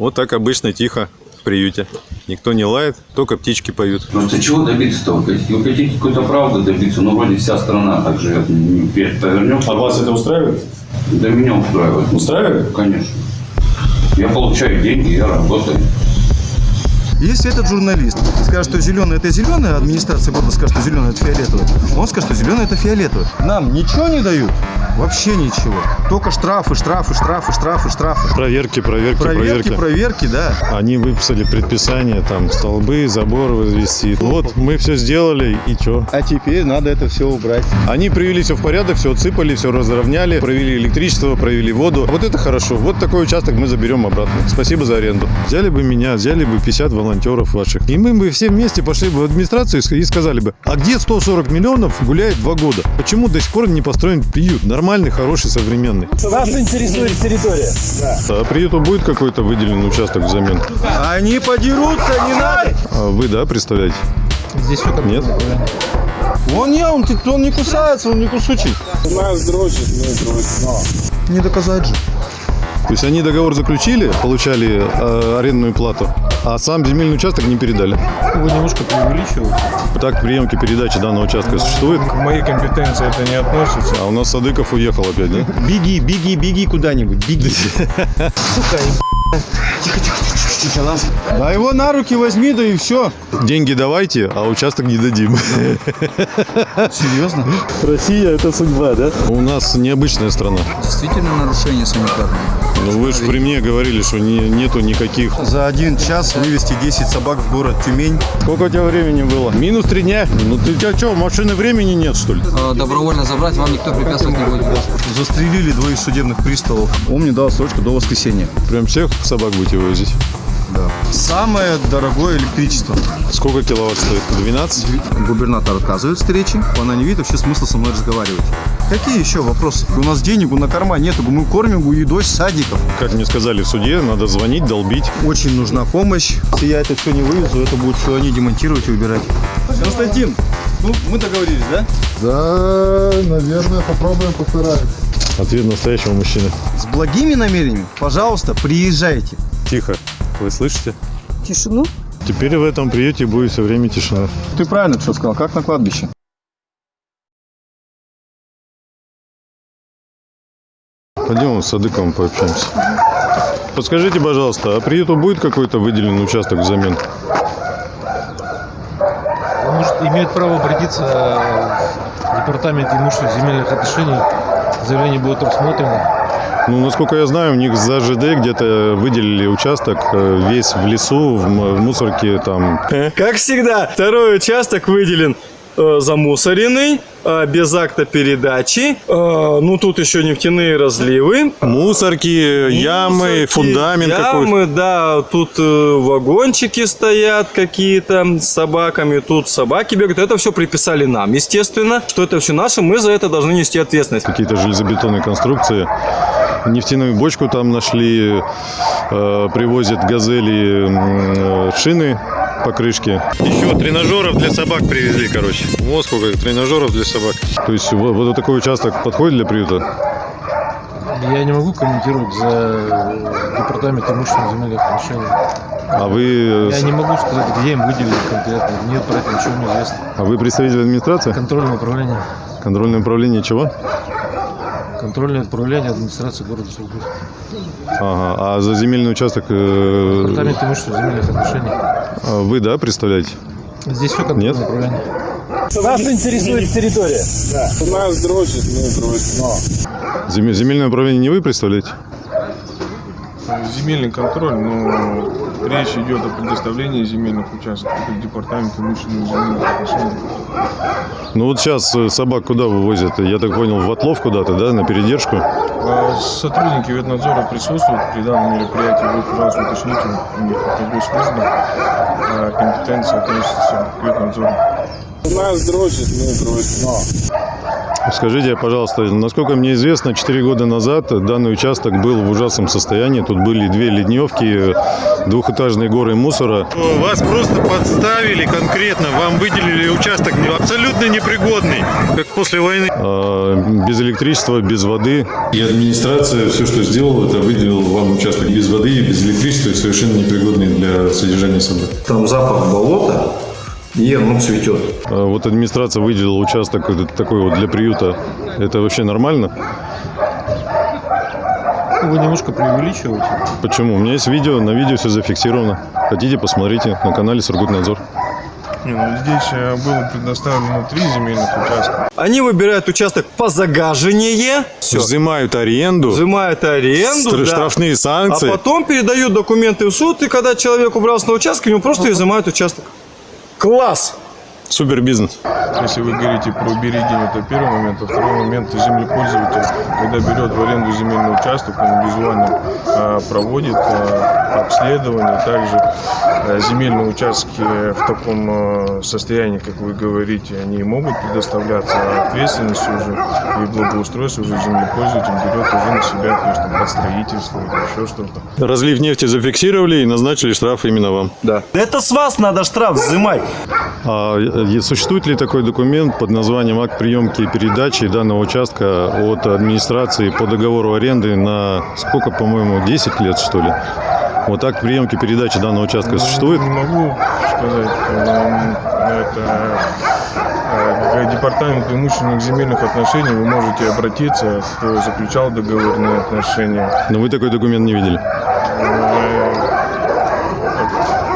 Вот так обычно тихо в приюте. Никто не лает, только птички поют. Просто чего добиться-то? Вы хотите- какой-то правды добиться? Ну, вроде вся страна так живет. Повернем. А вас это устраивает? Да меня устраивает. Устраивает? Конечно. Я получаю деньги, я работаю. Если этот журналист скажет, что зеленый это зеленый, а администрация города скажет, что зеленый это фиолетовый, он скажет, что зеленый это фиолетовый. Нам ничего не дают? Вообще ничего. Только штрафы, штрафы, штрафы, штрафы, штрафы. Проверки, проверки, Проверки, проверки. проверки, да. Они выписали предписание, там, столбы, забор возвести. Вот, мы все сделали, и что? А теперь надо это все убрать. Они привели все в порядок, все отсыпали, все разровняли, провели электричество, провели воду. Вот это хорошо. Вот такой участок мы заберем обратно. Спасибо за аренду. Взяли бы меня, взяли бы 50 волонтеров ваших. И мы бы все вместе пошли бы в администрацию и сказали бы, а где 140 миллионов гуляет два года? Почему до сих пор не построен приют? Нормальный, хороший, современный. Нас интересует территория. А приюту будет какой-то выделенный участок взамен? Они подерутся, не надо. А вы, да, представляете? Здесь все как Нет? Он не, он, он не кусается, он не кусучий. Нас дрочит, дрочим. Не доказать же. То есть они договор заключили, получали э, арендную плату, а сам земельный участок не передали. Вы немножко преувеличиваете. Так приемки передачи данного участка существует. К моей компетенции это не относится. А у нас Садыков уехал опять, да? Беги, беги, беги куда-нибудь, беги. Сука, Тихо, тихо, тихо, ладно. Да его на руки возьми, да и все. Деньги давайте, а участок не дадим. Серьезно? Россия – это судьба, да? У нас необычная страна. Действительно нарушение санитарное. Ну вы же при мне говорили, что не- нету никаких. За один час вывести 10 собак в город Тюмень. Сколько у тебя времени было? Минус три дня. Ну ты у тебя что, машины времени нет, что ли? Э, Добровольно забрать вам никто препятствовать не будет. Застрелили двоих судебных приставов. Он мне дал срочку до воскресенья. Прям всех собак будете вывозить? Да. Самое дорогое электричество. Сколько киловатт стоит? 12? Губернатор отказывает встречи. Она не видит вообще смысла со мной разговаривать. Какие еще вопросы? У нас денег на корма нету. Мы кормим едой с садиков. Как мне сказали в суде, надо звонить, долбить. Очень нужна помощь. Если я это все не вывезу, это будут все они демонтировать и убирать. Константин, ну мы договорились, да? Да, наверное, попробуем, постараемся. Ответ настоящего мужчины. С благими намерениями, пожалуйста, приезжайте. Тихо. Вы слышите? Тишину? Теперь в этом приюте будет все время тишина. Ты правильно все сказал, как на кладбище. Пойдем с Садыковым пообщаемся. Подскажите, пожалуйста, а приюту будет какой-то выделенный участок взамен? Он может, имеет право обратиться в департамент имущественных земельных отношений. Заявление будет рассмотрено. Ну, насколько я знаю, у них за ЖД где-то выделили участок э, весь в лесу, в, мусорке там. Как всегда, второй участок выделен э, замусоренный, э, без акта передачи. Э, ну, тут еще нефтяные разливы. Мусорки, ямы, Мусорки, фундамент какой-то. Ямы, да, тут э, вагончики стоят какие-то с собаками, тут собаки бегают. Это все приписали нам, естественно. Что это все наше, мы за это должны нести ответственность. Какие-то железобетонные конструкции. Нефтяную бочку там нашли, э, привозят газели э, шины покрышки. Еще тренажеров для собак привезли, короче. Вот сколько тренажеров для собак. То есть вот, вот такой участок подходит для приюта? Я не могу комментировать за департамент имущественных земельных отношений. А вы, Я не могу сказать, где им выделили конкретно. Мне про это ничего не известно. а вы представитель администрации? Контрольное управление. Контрольное управление чего? Контрольное управление администрации города Сургут. Ага. А за земельный участок э, Департамент имущественных земельных отношений. а вы, да, представляете? Здесь все контрольное Нет? управление. Нас интересует территория. Нас дрочит, мы дрочим. Земе- Земельное управление не вы представляете? Земельный контроль, но речь идет о предоставлении земельных участков. Это департамент имущественных земельных отношений. Ну вот сейчас э, собак куда вывозят? Я так понял, в отлов куда-то, да, на передержку? А Сотрудники ветнадзора присутствуют при данном мероприятии. Вы, пожалуйста, уточните у них это госслужба. А компетенция относится к ветнадзору. Нас дрочит, мы дрочим. Скажите, пожалуйста, насколько мне известно, 4 года назад данный участок был в ужасном состоянии. Тут были две ливневки, двухэтажные горы мусора. Вас просто подставили конкретно, вам выделили участок абсолютно непригодный, как после войны. без электричества, без воды. И администрация все, что сделала, это выделила вам участок без воды, без электричества и совершенно непригодный для содержания собак. Там запах болота, и оно цветет. А Вот администрация выделила участок такой вот для приюта. Это вообще нормально? Вы немножко преувеличиваете. Почему? У меня есть видео, на видео все зафиксировано. Хотите, посмотрите на канале Сургутнадзор. Не, ну здесь э, было предоставлено три земельных участка. Они выбирают участок по загаживанию, все, Взимают аренду, взимают аренду, стр- да. штрафные а санкции. потом передают документы в суд, и когда человек убрался на участок, ему просто изымают участок. Класс! Супер бизнес. Если вы говорите про берегинь, это первый момент. А второй момент, землепользователь, когда берет в аренду земельный участок, он визуально а, проводит а, обследование. Также а, земельные участки в таком а, состоянии, как вы говорите, они могут предоставляться, а ответственность уже и благоустройство уже землепользователь берет уже на себя, то есть там, под строительство или еще что-то. Разлив нефти зафиксировали и назначили штраф именно вам. Да. Это с вас надо штраф взимать. А существует ли такой документ под названием акт приемки и передачи данного участка от администрации по договору аренды на сколько, по-моему, 10 лет, что ли? Вот акт приемки передачи данного участка существует? Не могу сказать. Это э, к департаменту имущественных земельных отношений вы можете обратиться, кто заключал договорные отношения. Но вы такой документ не видели.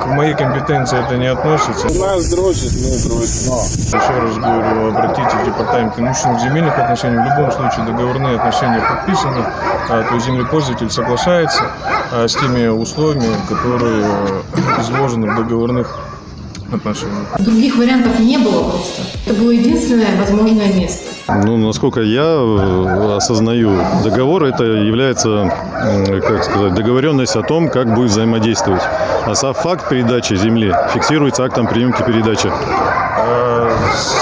К моей компетенции это не относится. Нас дрочит, мы дрочим. Еще раз говорю, обратитесь в департамент имущественных земельных отношений. В любом случае договорные отношения подписаны, а, то есть землепользователь соглашается а, с теми условиями, которые э, изложены в договорных отношениях. Других вариантов не было просто. Это было единственное возможное место. Ну, насколько я э, осознаю, договор это является, как сказать, договоренность о том, как будет взаимодействовать. А сам факт передачи земли фиксируется актом приемки передачи. А,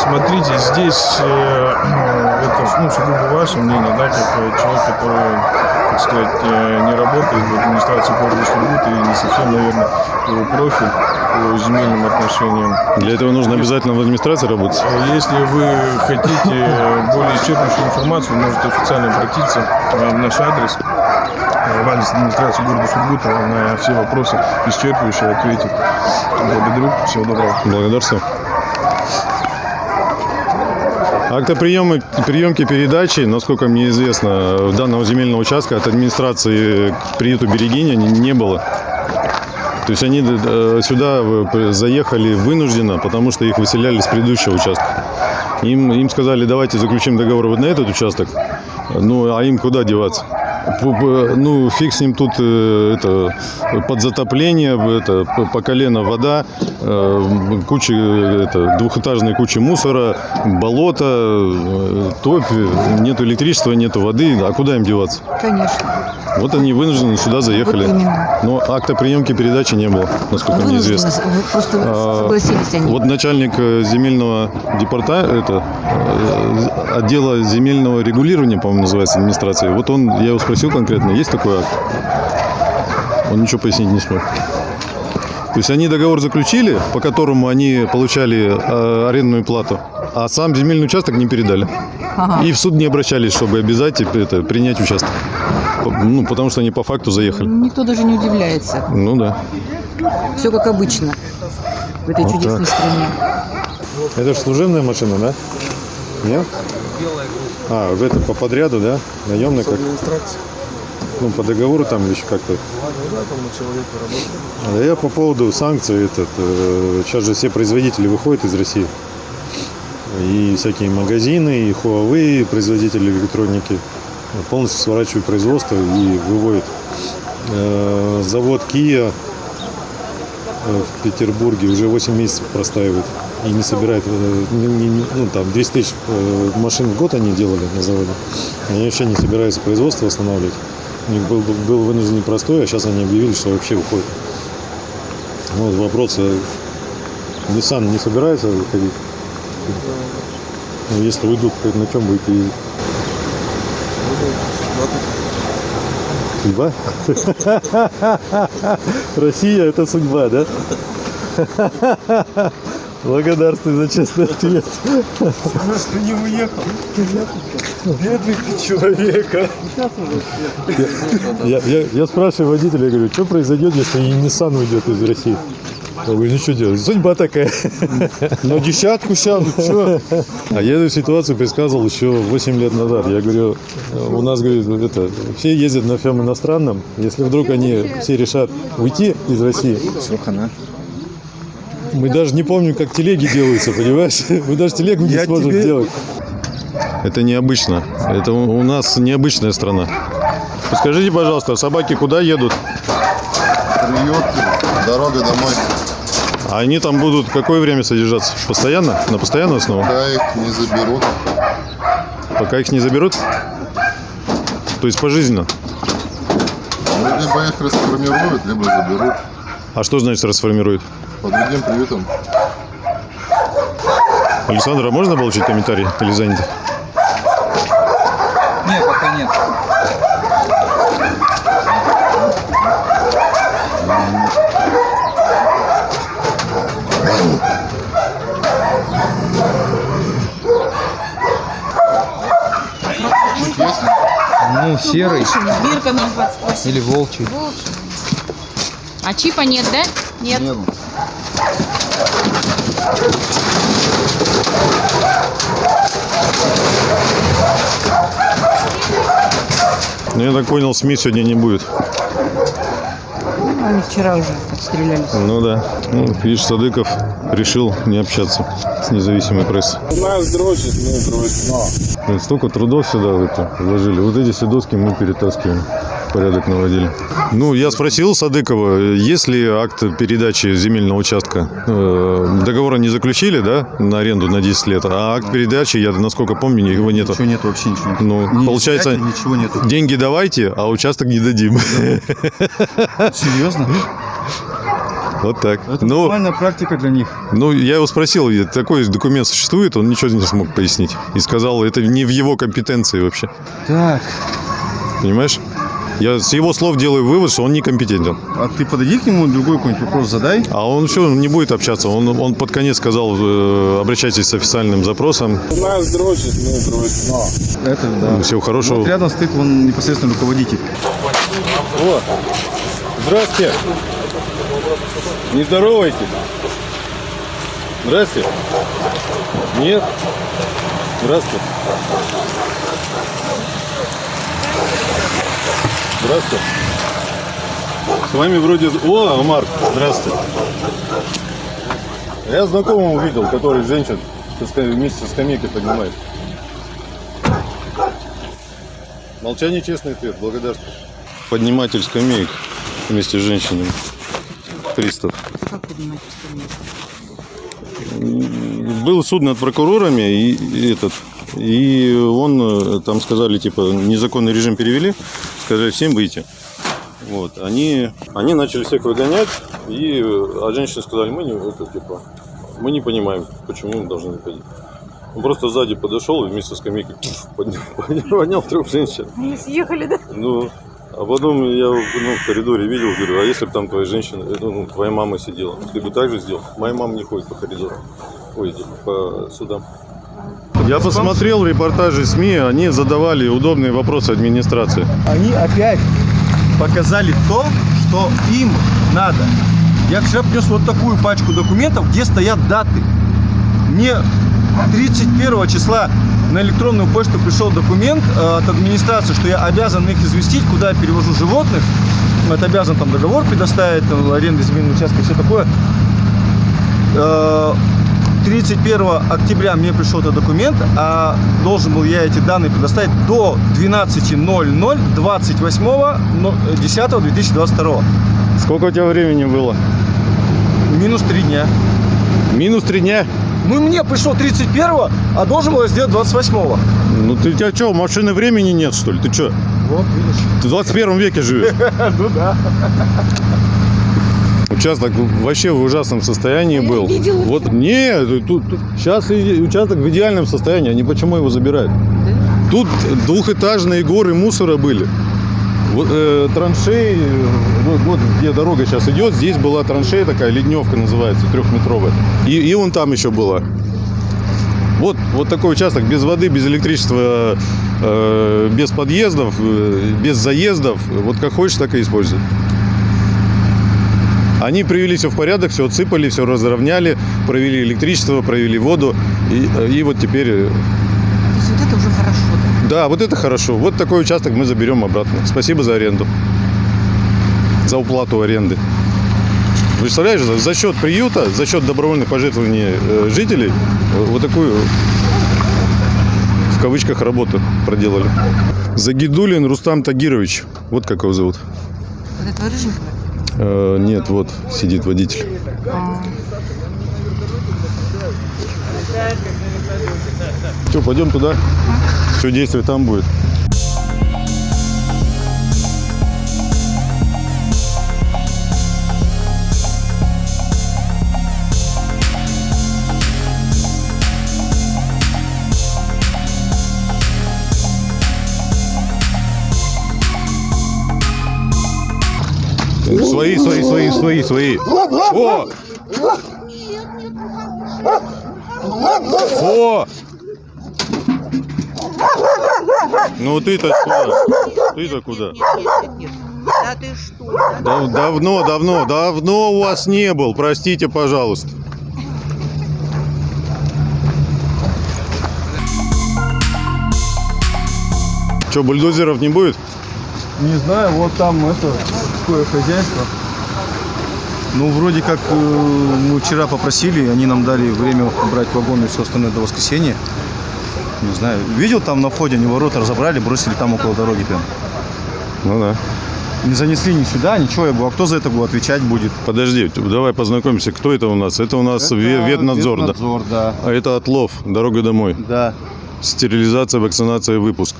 Смотрите, здесь э, это ну, сугубо ваше мнение, да, как человек, который, так сказать, э, не работает в администрации города Сургута и не совсем, наверное, его профиль по земельным отношениям. Для этого нужно обязательно в администрации работать. Если вы хотите более исчерпывающую информацию, можете официально обратиться э, в наш адрес э, в адрес администрации города Сургута на все вопросы исчерпывающе ответит. Благодарю. Всего доброго. Благодарствую. Акта приема, приемки передачи, насколько мне известно, данного земельного участка от администрации к приюту Берегиня не, не было. То есть они э, сюда э, заехали вынужденно, потому что их выселяли с предыдущего участка. Им, им сказали, давайте заключим договор вот на этот участок. Ну, а им куда деваться? Ну, фиг с ним тут э, это, под затопление, это, по колено вода, э, куча, это, двухэтажные кучи мусора, болото, э, топь, нет электричества, нет воды. А куда им деваться? Конечно. Вот они вынуждены сюда заехали. Вот именно. Но акта приемки передачи не было, насколько мне известно. Вы просто А, согласились они. Вот начальник земельного департамента, это, отдела земельного регулирования, по-моему, называется администрации. Вот он, я его спросил конкретно, есть такой акт? Он ничего пояснить не смог. То есть они договор заключили, по которому они получали э, арендную плату, а сам земельный участок не передали. Ага. И в суд не обращались, чтобы обязать это, принять участок. Ну, потому что они по факту заехали. Никто даже не удивляется. Ну да. Все как обычно в этой Вот чудесной так. стране. Это же служебная машина, да? Нет? А, это по подряду, да? Наемный как? Ну, по договору там еще как-то. А я по поводу санкций, этот, э, сейчас же все производители выходят из России. И всякие магазины, и Huawei, производители электроники полностью сворачивают производство и выводят. Э, Завод Kia э, в Петербурге уже 8 месяцев простаивает и не собирает, э, не- не- ну там 200 тысяч э, машин в год они делали на заводе. Они вообще не собираются производство восстанавливать. У них был, был, вынужденный простой, а сейчас они объявили, что вообще уходят. Вот вопрос, э, Nissan не собирается выходить? Ну, если уйдут, на чем будете? Судьба? Россия – это судьба, да? Благодарствую за честный ответ. Что не уехал? Бедный ты человек, Я, я, я спрашиваю водителя, я говорю, что произойдет, если Nissan уйдет из России? Он говорит, ну что делать, судьба такая. На десятку сядут, что? А я эту ситуацию предсказывал еще 8 лет назад. Я говорю, у нас, говорит, это, все ездят на всем иностранном. Если вдруг они все решат уйти из России, Все, хана. Мы даже не помним, как телеги делаются, понимаешь? Мы даже телегу не Я сможем тебе- сделать. Это необычно. Это у нас необычная страна. Скажите, пожалуйста, собаки куда едут? Приют, дорога домой. А они там будут какое время содержаться? Постоянно? На постоянную основу? Пока их не заберут. Пока их не заберут? То есть пожизненно? Ну, либо их расформируют, либо заберут А что значит расформируют? По другим приютам. Александр, а можно получить комментарий или занято? Нет, пока нет. Ну, серый 028. или волчий. А чипа нет, да? Нет. Нет. Ну, я так понял, СМИ сегодня не будет. Они вчера уже отстрелялись. Ну да. Ну, видишь, Садыков решил не общаться с независимой прессой. Нас дрочит, мы дрочим. Блин, Столько трудов сюда это вложили. Вот эти все доски мы перетаскиваем. Порядок наводили. Ну, я спросил Садыкова, есть ли акт передачи земельного участка. Э, Договора не заключили, да, на аренду на 10 лет, а акт передачи, я насколько помню, его нету. Ничего нет, вообще ничего нет. Ну, Ни получается, ничего нету. деньги давайте, а участок не дадим. Серьезно? Вот так. Это Ну, нормальная практика для них. Ну, я его спросил, такой документ существует, он ничего не смог пояснить. И сказал, это не в его компетенции вообще. Так, Понимаешь? Я с его слов делаю вывод, что он некомпетентен. а ты подойди к нему, другой какой-нибудь вопрос задай. А он все, не будет общаться. Он, он под конец сказал, э, обращайтесь с официальным запросом. Нас дрочит, мы дрочим. Это да. Всего хорошего. Вот рядом стоит он непосредственно руководитель. О, здравствуйте. Не здоровайтесь. Здрасте. Нет? Здравствуйте. Здравствуйте. С вами вроде... О, Марк, здравствуйте. Я знакомого увидел, который женщин вместе со скамейкой поднимает. Молчание честный ответ. Благодарствую. Подниматель скамеек вместе с женщинами. Пристав. Как поднимать остальные? Был суд над прокурорами и, и этот. И он, э, там сказали, типа, незаконный режим перевели, сказали всем выйти. Вот, они, они начали всех выгонять, и, э, а женщины сказали, мы не, это, типа, мы не понимаем, почему мы должны выходить. Он просто сзади подошел и вместе со скамейкой поднял, поднял трех женщин. Они съехали, да? Ну, а потом я ну, в коридоре видел, говорю, а если бы там твоя женщина, э, ну, твоя мама сидела, ты бы так же сделал? Моя мама не ходит по коридору, ой, по судам. Я посмотрел репортажи СМИ, они задавали удобные вопросы администрации. Они опять показали то, что им надо. Я вчера принес вот такую пачку документов, где стоят даты. Мне 31 числа на электронную почту пришел документ э, от администрации, что я обязан их известить, куда я перевожу животных. Это обязан там договор предоставить, там, аренда земельного участка и все такое. Э, 31 октября мне пришел этот документ, а должен был я эти данные предоставить до 12.00 28.10.2022. Сколько у тебя времени было? Минус 3 дня. Минус три дня. Ну, мне пришло 31 а должен был я сделать 28 -го. Ну ты у тебя что, машины времени нет, что ли? Ты что? Вот, видишь. Ты в 21 веке живешь. Ну да. Участок вообще в ужасном состоянии был. видела. Вот нет, тут, сейчас участок в идеальном состоянии. Они почему его забирают? Тут двухэтажные горы мусора были. Вот э, траншеи, вот, вот где дорога сейчас идет, здесь была траншея такая, ледневка называется, трехметровая. И, и вон там еще была. Вот, вот такой участок без воды, без электричества, э, без подъездов, э, без заездов. Вот как хочешь, так и используй. Они привели все в порядок, все отсыпали, все разровняли, провели электричество, провели воду. И, э, и вот теперь... э, То есть вот это уже хорошо, да? Да, вот это хорошо. Вот такой участок мы заберем обратно. Спасибо за аренду. За уплату аренды. Представляешь, за, счет приюта, за счет добровольных пожертвований э, жителей вот такую в кавычках работу проделали. Загидулин Рустам Тагирович. Вот как его зовут. Вот это рыженькая? Э, нет, вот сидит водитель. Что, пойдем туда? Все действие там будет. Свои, свои, свои, свои, свои. О! О! Ну ты-то куда? Ты-то куда? Да ты что? Да- давно, давно, давно у вас не был. Простите, пожалуйста. Что, бульдозеров не будет? Не знаю, вот там это такое хозяйство. Ну, вроде как э, мы вчера попросили, они нам дали время брать вагоны и все остальное до воскресенья. Не знаю. Видел там на входе, они ворота разобрали, бросили там около дороги прям. Ну да. Не занесли ни сюда, ничего. Я говорю, а кто за это будет отвечать будет? Подожди, давай познакомимся. Кто это у нас? Это у нас Это ве- ветнадзор, да? ветнадзор, да. А это отлов, дорога домой. Да. Стерилизация, вакцинация, выпуск.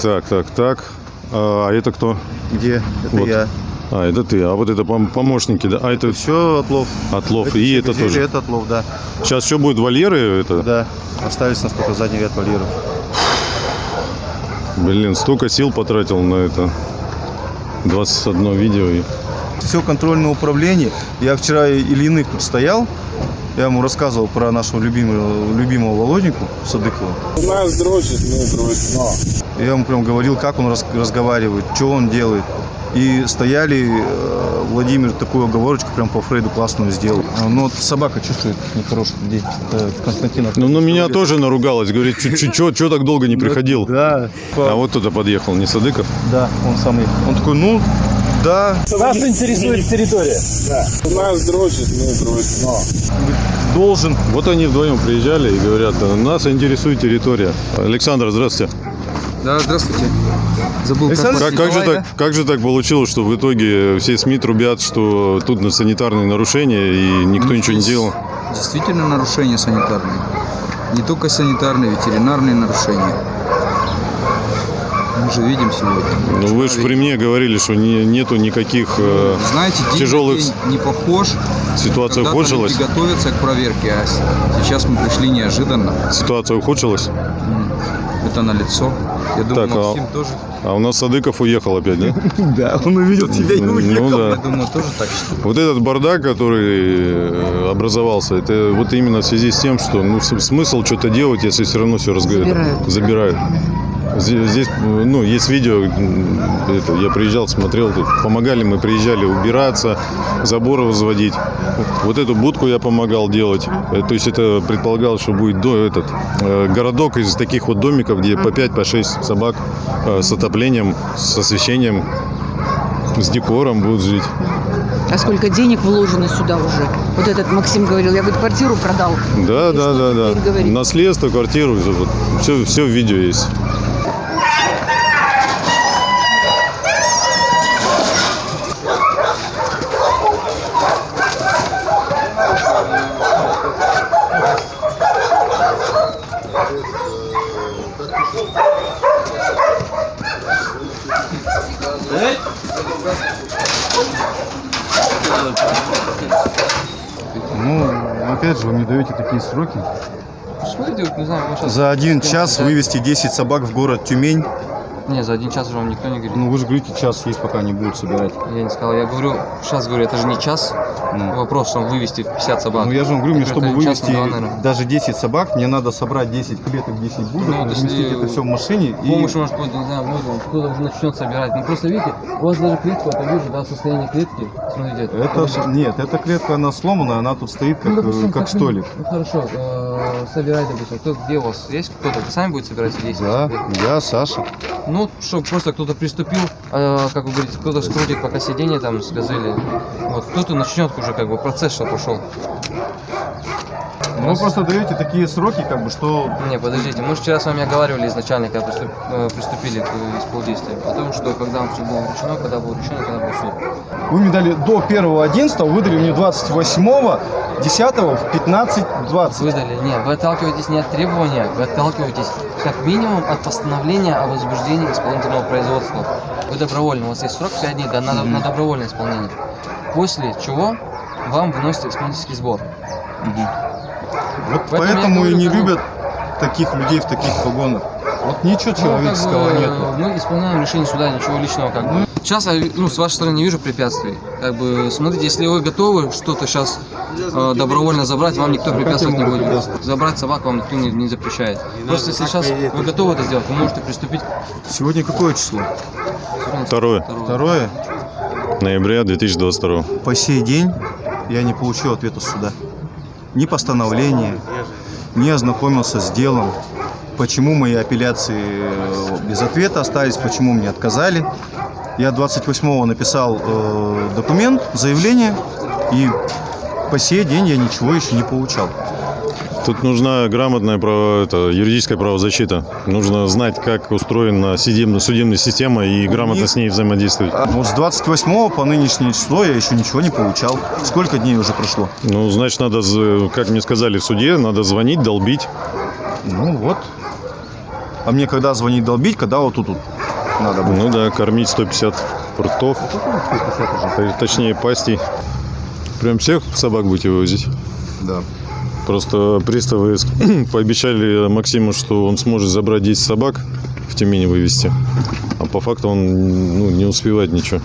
Так, так, так. А это кто? Где? Это Вот. я. А, это ты. А вот это пом- помощники, да? А это Все отлов. отлов. Это И все это газели, тоже. Это отлов, да. Сейчас что будет вольеры? Это? Да. Остались нас только задний ряд вольеров. Блин, столько сил потратил на это. 21 видео. и- Все контрольное управление. Я вчера Ильиных тут стоял. Я ему рассказывал про нашего любимого, любимого Володеньку Садыкова. Нас дрочит, мы дрочим. Я ему прям говорил, как он раз- разговаривает, что он делает. И стояли, э, Владимир такую оговорочку прям по Фрейду классную сделал. А, Ну вот собака чувствует нехороших людей. Это Константин. Ну, на меня тоже наругалась. Говорит, что так долго не приходил? Да. А вот туда подъехал, не Садыков? Да, он самый. Он такой, ну, да. Нас интересует территория. Да. Нас дрочит, мы дрочим. Должен. Вот они вдвоем приезжали и говорят, нас интересует территория. Александр, здравствуйте. Да, здравствуйте. Забыл, как Как, как же так, как же так получилось, что в итоге все СМИ трубят, что тут на санитарные нарушения и никто Ну, ничего не делал? Действительно нарушения санитарные. Не только санитарные, ветеринарные нарушения. Мы же видим сегодня. Ну вы же при мне говорили, что не- нету никаких э, Знаете, день тяжелых день не похож. ситуация Когда-то ухудшилась. люди готовятся к проверке, а сейчас мы пришли неожиданно. Ситуация ухудшилась. Это на лицо. Я думаю, Так, а- Максим тоже. А у нас Садыков уехал опять, да? Да, он увидел тебя и Ну уехал. Я да. думаю, тоже так считаю. Вот этот бардак, который э, образовался, это вот именно в связи с тем, что ну, смысл что-то делать, если все равно все Забирают. забирают. Здесь, здесь, ну, есть видео, это, я приезжал, смотрел, тут помогали, мы приезжали убираться, заборы возводить. Вот эту будку я помогал делать. Э, То есть это предполагалось, что будет до, этот, э, городок из таких вот домиков, где по 5, по 6 собак э, с отоплением, с освещением, с декором будут жить. А сколько денег вложено сюда уже? Вот этот Максим говорил, я говорит, квартиру продал. Да, И да, да, да. теперь говорить? Наследство, квартиру, все, все в видео есть. Ну, опять же, вы мне даете такие сроки. Что делать, не знаю. За один час вывести 10 собак в город Тюмень. Не, за один час же вам никто не говорит. Ну вы же говорите, час есть, пока они будут собирать. Я не сказал, я говорю, сейчас говорю, это же не час. Вопрос, чтобы вывести 50 собак. Ну я же вам говорю, мне Это чтобы вывести не два, даже 10 собак, мне надо собрать 10 клеток, 10 будок, Ну, разместить это все в машине и... Помощь может быть, не знаю, будет, кто-то уже начнет собирать. Ну просто видите, у вас даже клетка, это вижу, да, состояние клетки. Смотрите, Это, допустим, нет, эта клетка, она сломана, она тут стоит как, ну, э, допустим, как как- столик. Ну хорошо, э, собирать, допустим, кто, где у вас есть кто-то, вы сами будете собирать или есть? Да, я, Саша. Ну, чтобы просто кто-то приступил, э, как вы говорите, кто-то скрутит пока сиденье там с газели. Вот, кто-то начнет уже как бы процесс, что пошел. Ну, вы просто даете такие сроки, как бы, что... Не, подождите, мы же вчера с вами оговаривали изначально, когда приступ- э, приступили к э, исполдействию, о том, что когда все было решено, когда было решено, когда был суд. Вы мне дали до 1.11, выдали мне 28 10 в 15.20. Выдали. Не, вы отталкиваетесь не от требования, вы отталкиваетесь как минимум от постановления о возбуждении исполнительного производства. Вы добровольно, у вас есть срок 5 дней да, на, на добровольное исполнение. После чего вам выносят исполнительский сбор. Вот Поэтому поэтому и не любят таких людей в таких погонах. Вот ничего Ну, как человеческого бы, нету. Мы исполняем решение суда, ничего личного как бы. Сейчас я ну, с вашей стороны не вижу препятствий. Как бы, смотрите, если вы готовы что-то сейчас э, добровольно забрать, вам никто препятствовать не будет. Забрать собак вам никто не, не запрещает. Просто если сейчас вы готовы это сделать, вы можете приступить. Сегодня какое число? Второе. Второе. Ноября 2022. По сей день я не получил ответа суда. Ни постановления, не ознакомился с делом. Почему мои апелляции э, без ответа остались, почему мне отказали. Я 28-го написал э, документ, заявление, и по сей день я ничего еще не получал. Тут нужна грамотная право, это, юридическая правозащита. Нужно знать, как устроена судебная, судебная система и грамотно с ней взаимодействовать. А Вот с 28 по нынешнее число я еще ничего не получал. Сколько дней уже прошло? Ну, значит, надо, как мне сказали в суде, надо звонить, долбить. Ну вот. А мне когда звонить долбить, когда вот тут, тут надо будет? Ну да, кормить 150 ртов, т- точнее пастей. Прям всех собак будете вывозить? Да. Просто приставы пообещали Максиму, что он сможет забрать 10 собак в Тюмени вывести. А по факту он ну, не успевает ничего.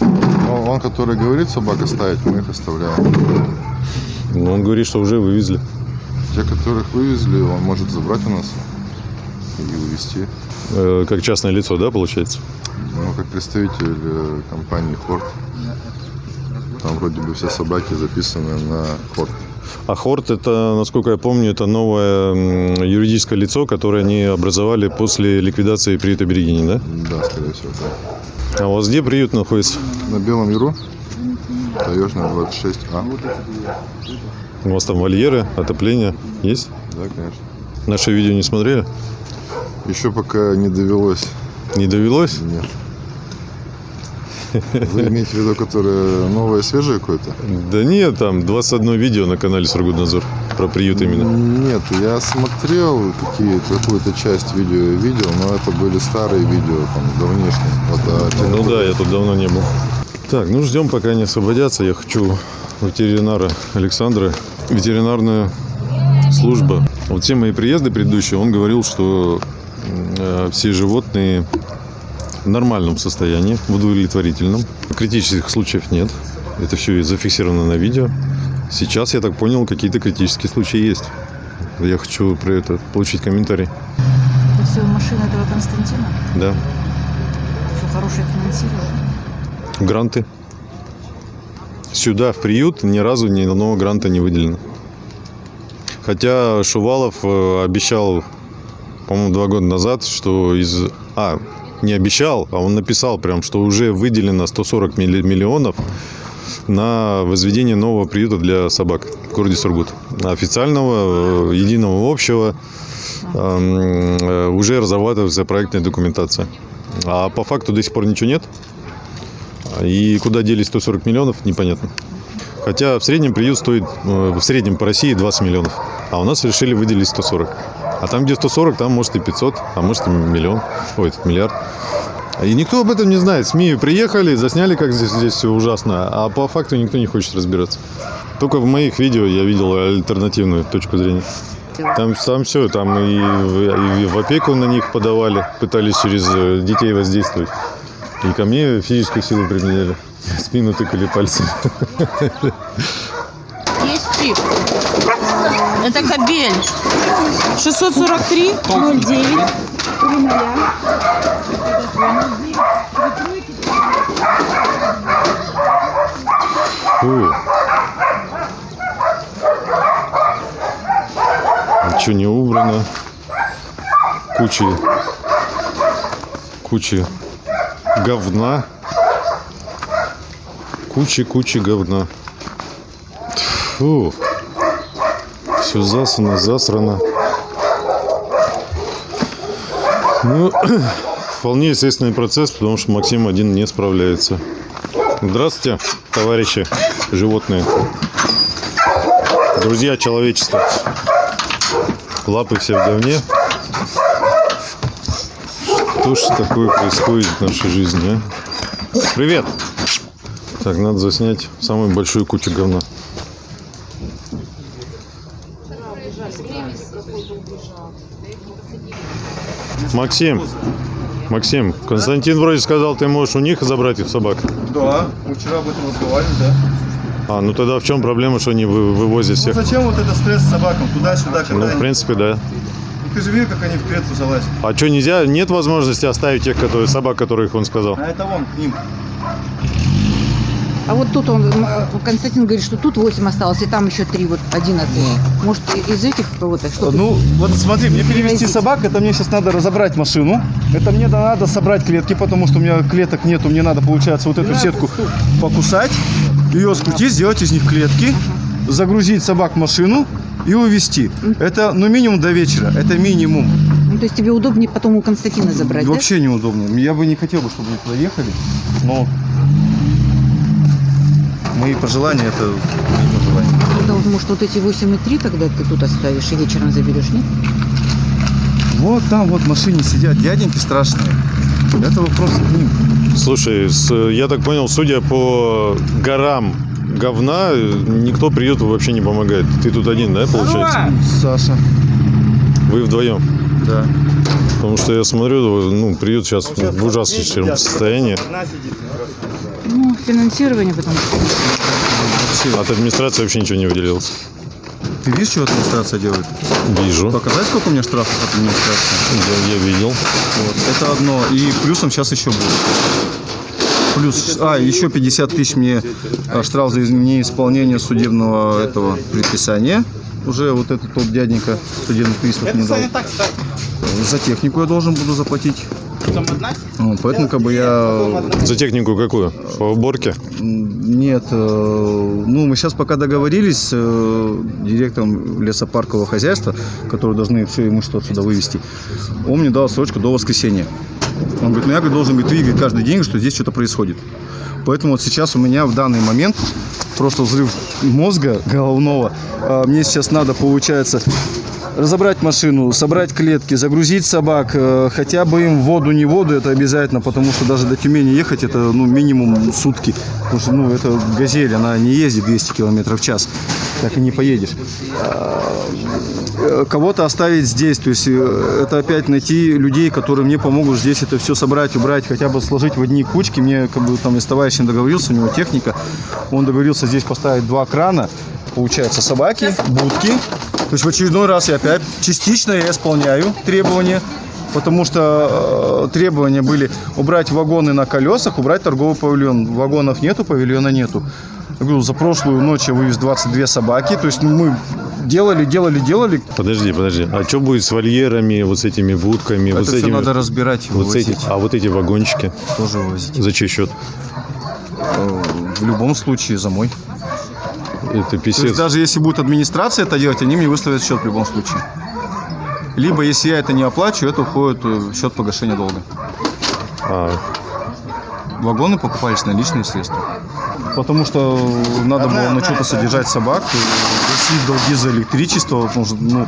Ну, он, который говорит собак оставить, мы их оставляем. Но он говорит, что уже вывезли. Те, которых вывезли, он может забрать у нас и вывести. Э, как частное лицо, да, получается? Ну, как представитель э, компании Хорт. Там вроде бы все собаки записаны на Хорт. А Хорт, это, насколько я помню, это новое юридическое лицо, которое они образовали после ликвидации приюта Берегини, да? Да, скорее всего, да. А у вас где приют находится? На Белом Яру, Таежная 26А. У вас там вольеры, отопление есть? Да, конечно. Наше видео не смотрели? Еще пока не довелось. Не довелось? Нет. Вы имеете в виду, которое новое, свежее какое-то? Да нет, там 21 видео на канале Сургутнадзор про приют именно. Нет, я смотрел какую-то часть видео видел, но это были старые видео, там, давнишние. Вот, а Ну да, я тут давно не был. Так, ну ждем, пока они освободятся. Я хочу ветеринара Александра. Ветеринарная служба. Вот все мои приезды предыдущие, он говорил, что э, все животные в нормальном состоянии, в удовлетворительном. Критических случаев нет. Это все зафиксировано на видео. Сейчас, я так понял, какие-то критические случаи есть. Я хочу про это получить комментарий. Это все машина этого Константина. Да. Все хорошее финансирование. Гранты. Сюда, в приют, ни разу ни одного гранта не выделено. Хотя Шувалов э, обещал, по-моему, два года назад, что из... А, не обещал, а он написал прям, что уже выделено 140 милли- миллионов на возведение нового приюта для собак в городе Сургут. Официального, э, единого общего эм, э, уже разрабатывается проектная документация. А по факту до сих пор ничего нет. И куда делись 140 миллионов, непонятно. Хотя в среднем приют стоит, э, в среднем по России 20 миллионов. А у нас решили выделить 140. А там, где 140, там может и 500, а может и миллион. Ой, миллиард. И никто об этом не знает. СМИ приехали, засняли, как здесь, здесь все ужасно, а по факту никто не хочет разбираться. Только в моих видео я видел альтернативную точку зрения. Там, там все, там и, в- и в опеку на них подавали, пытались через э, детей воздействовать. И ко мне физическую силу применяли. Спину тыкали пальцем. Есть чип. Это кабель. 643 09 Фу. Ничего не убрано. Куча, куча говна. Куча-куча говна. Фу. Все засано, засрано. Ну, вполне естественный процесс, потому что Максим один не справляется. Здравствуйте, товарищи животные. Друзья человечества. Лапы все в говне. Что ж такое происходит в нашей жизни, а? Привет! Так, надо заснять самую большую кучу говна. Максим, Максим, Константин вроде сказал, ты можешь у них забрать их собак. Да, мы вчера об этом разговаривали, да. А, ну тогда в чем проблема, что они вы- вывозят Ну всех? зачем вот это стресс с собакам? Туда-сюда, Ну, когда в принципе, да. Ты же видел, как они в клетку залазят? А что, нельзя, нет возможности оставить тех, которые, собак, которых он сказал? А это вон, к ним. А вот тут он, м, Константин говорит, что тут 8 осталось, и там еще 3, вот 11. Может, и- из этих кого-то что-то? Ну, вот смотри, мне перевести собак, это мне сейчас надо разобрать машину. Это мне надо собрать клетки, потому что у меня клеток нету. Мне надо, получается, вот эту сетку покусать, ее скрутить, сделать из них клетки, загрузить собак в машину и увезти. Это, ну, минимум до вечера. Это минимум. Ну, то есть тебе удобнее потом у Константина забрать, да? Вообще неудобно. Я бы не хотел, бы, чтобы они туда ехали, но мои пожелания это мои пожелания. Тогда вот, может, вот эти 8,3 тогда ты тут оставишь и вечером заберешь, нет? Вот там вот в машине сидят дяденьки страшные. Это вопрос к ним. Слушай, с- я так понял, судя по горам говна, никто приюту вообще не помогает. Ты тут один, да, получается? Саша. Вы вдвоем? Да. Потому что я смотрю, ну, приют сейчас в ужаснейшем состоянии. Ну, финансирование, потому что... От администрации вообще ничего не выделилось. Ты видишь, что администрация делает? Вижу. Показать, сколько у меня штрафов от администрации? Я, я видел. Вот. Это одно. И плюсом сейчас еще будет. Плюс, а, еще 50 тысяч мне а, штраф за неисполнение судебного этого предписания. Уже вот этот тот дяденька судебный пристав не дал. За технику я должен буду заплатить. Ну, поэтому как бы я... За технику какую? По уборке? Нет, э, ну мы сейчас пока договорились с э, директором лесопаркового хозяйства, которые должны все имущество отсюда вывести. Он мне дал срочку до воскресенья. Он говорит, ну я говорит, должен быть видеть каждый день, что здесь что-то происходит. Поэтому вот сейчас у меня в данный момент просто взрыв мозга головного. А, Мне сейчас надо, получается, разобрать машину, собрать клетки, загрузить собак, э, хотя бы им воду, не воду, это обязательно, потому что даже до Тюмени ехать это ну, минимум сутки. Потому что ну, это газель, она не ездит 200 км в час, так и не поедешь. А, э, Кого-то оставить здесь, то есть э, это опять найти людей, которые мне помогут здесь это все собрать, убрать, хотя бы сложить в одни кучки. Мне как бы там с товарищем договорился, у него техника, он договорился здесь поставить два крана, получается собаки, будки, то есть в очередной раз я опять частично я исполняю требования, потому что э, требования были убрать вагоны на колесах, убрать торговый павильон. Вагонов нету, павильона нету. Я говорю, за прошлую ночь я вывез 22 собаки, то есть ну, мы делали, делали, делали. Подожди, подожди. А что будет с вольерами, вот с этими будками? Это вот с всё этими... надо разбирать вот вывозить. эти- А вот эти вагончики? Тоже вывозить. За чей счет? Э, В любом случае за мой. Это То есть писец. даже если будет администрация это делать, они мне выставят счет в любом случае. Либо если я это не оплачу, это уходит э, в счет погашения долга. А, Вагоны покупались на личные средства. Потому что надо было на что-то содержать собак, и гасить долги за электричество, потому что, ну,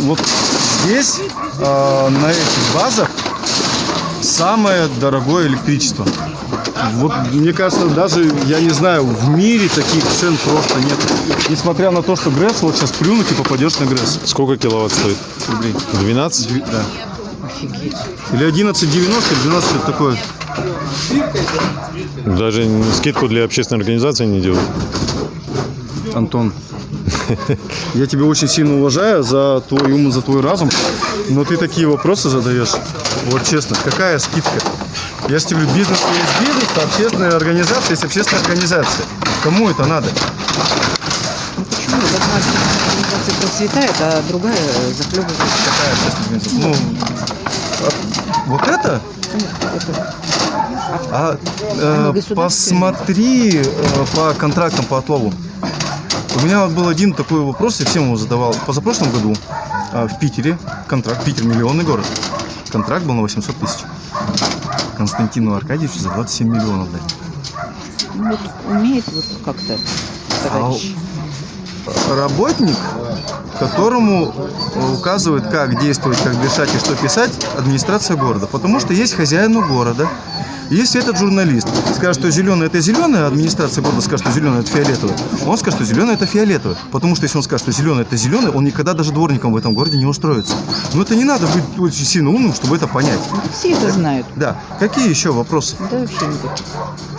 вот здесь, э, на этих базах, самое дорогое электричество. Вот, мне кажется, даже, я не знаю, в мире таких цен просто нет. Несмотря на то, что ГРЭС, вот сейчас плюнуть и попадешь на ГРЭС. Сколько киловатт стоит? Рублей. 12? Да. Или 11,90, или 12, что-то такое. Даже скидку для общественной организации не делают. Антон, я тебя очень сильно уважаю за твой ум, за твой разум, но ты такие вопросы задаешь. Вот честно, какая скидка? Я же тебе говорю, бизнес есть бизнес, а общественная организация есть общественная организация. Кому это надо? Почему? Одна организация процветает, а другая захлебывается. Какая общественная организация? Ну, а вот это? А, э, Они государственные. посмотри э, по контрактам по отлову. У меня вот был один такой вопрос, я всем его задавал. Позапрошлом году а, в Питере контракт, Питер миллионный город, контракт был на 800 тысяч. Константину Аркадьевичу за 27 миллионов дали. Ну, вот умеет вот как-то товарищ. Работник, которому указывают, как действовать, как дышать и что писать, администрация города. Потому что есть хозяину города. Если этот журналист скажет, что зеленый это зеленый, а администрация города скажет, что зеленый это фиолетовый, он скажет, что зеленый это фиолетовый. Потому что если он скажет, что зеленый это зеленый, он никогда даже дворником в этом городе не устроится. Но это не надо быть очень сильно умным, чтобы это понять. Все это знают. Да. Какие еще вопросы? Да вообще никаких.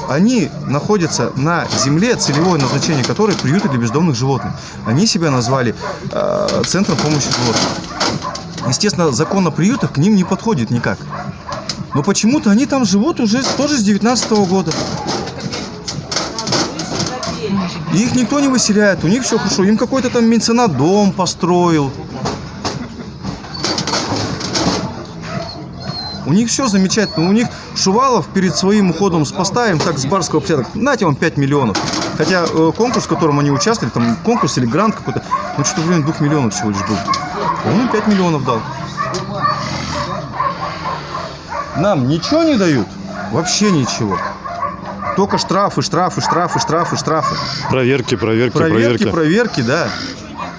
Они находятся на земле, целевое назначение которой приюты для бездомных животных. Они себя назвали э, центром помощи животным. Естественно, закон о приютах к ним не подходит никак. Но почему-то они там живут уже тоже с 19 года. И их никто не выселяет, у них все хорошо. Им какой-то там меценат дом построил. У них все замечательно. У них Шувалов перед своим уходом с поста им так с барского порядка, нате вам 5 миллионов. Хотя э, конкурс, в котором они участвовали, там конкурс или грант какой-то, ну что-то районе 2 миллионов всего лишь был. Он им 5 миллионов дал. Нам ничего не дают? Вообще ничего. Только штрафы, штрафы, штрафы, штрафы, штрафы. Проверки, проверки, Проверки, проверки. проверки, да.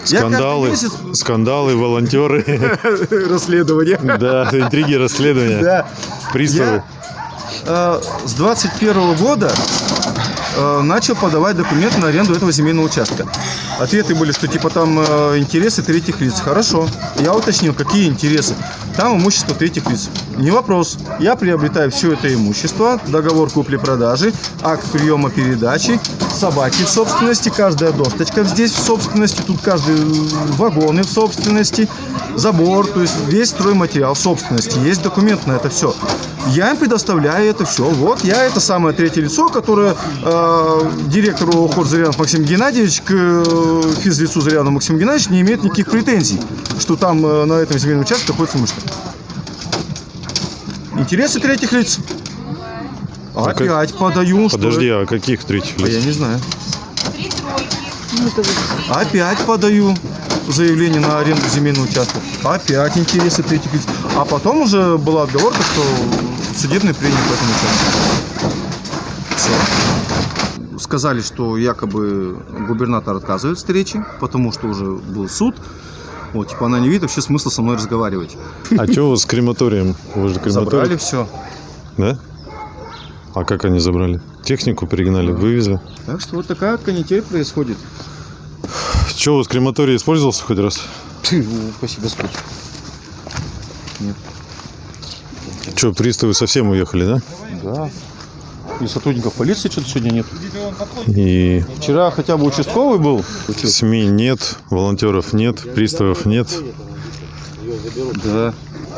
Я Скандалы, месяц- скандалы, волонтеры. Расследование. Да, интриги, расследования. Да. Приставы. э, с 21 года э, начал подавать документы на аренду этого земельного участка. Ответы были, что типа там э, интересы третьих лиц. Хорошо. Я уточнил, какие интересы. Там имущество третьих лиц. Не вопрос. Я приобретаю все это имущество, договор купли-продажи, акт приема передачи, собаки в собственности, каждая досточка здесь в собственности, тут каждый э, вагоны в собственности, забор, то есть весь стройматериал в собственности. Есть документ на это все. Я им предоставляю это все. Вот я это самое третье лицо, которое э, директору хор Зарянов Максим Геннадьевич к э, физлицу Заряну Максиму Геннадьевичу не имеет никаких претензий, что там э, на этом земельном участке находится имущество. Интересы третьих лиц. А Опять подаю, что Подожди, это- а каких третьих А я лиц? не знаю. Опять подаю заявление на аренду земельного участка. Опять интересы третьих лиц. А потом уже была отговорка, что судебный принял по этому участку. Все. Сказали, что якобы губернатор отказывает встречи, потому что уже был суд. Вот, типа она не видит вообще смысла со мной разговаривать. А что у вас с крематорием? Вы же Забрали крематорий. все. Да? А как они забрали? Технику перегнали, вывезли. Так что вот такая канитель происходит. Что, у вас крематорий использовался хоть раз? Спасибо, Господь. Нет. Что, приставы совсем уехали, да? Да. И сотрудников полиции что-то сегодня нет. И Вчера хотя бы участковый был. СМИ нет, волонтеров нет, приставов нет. Да.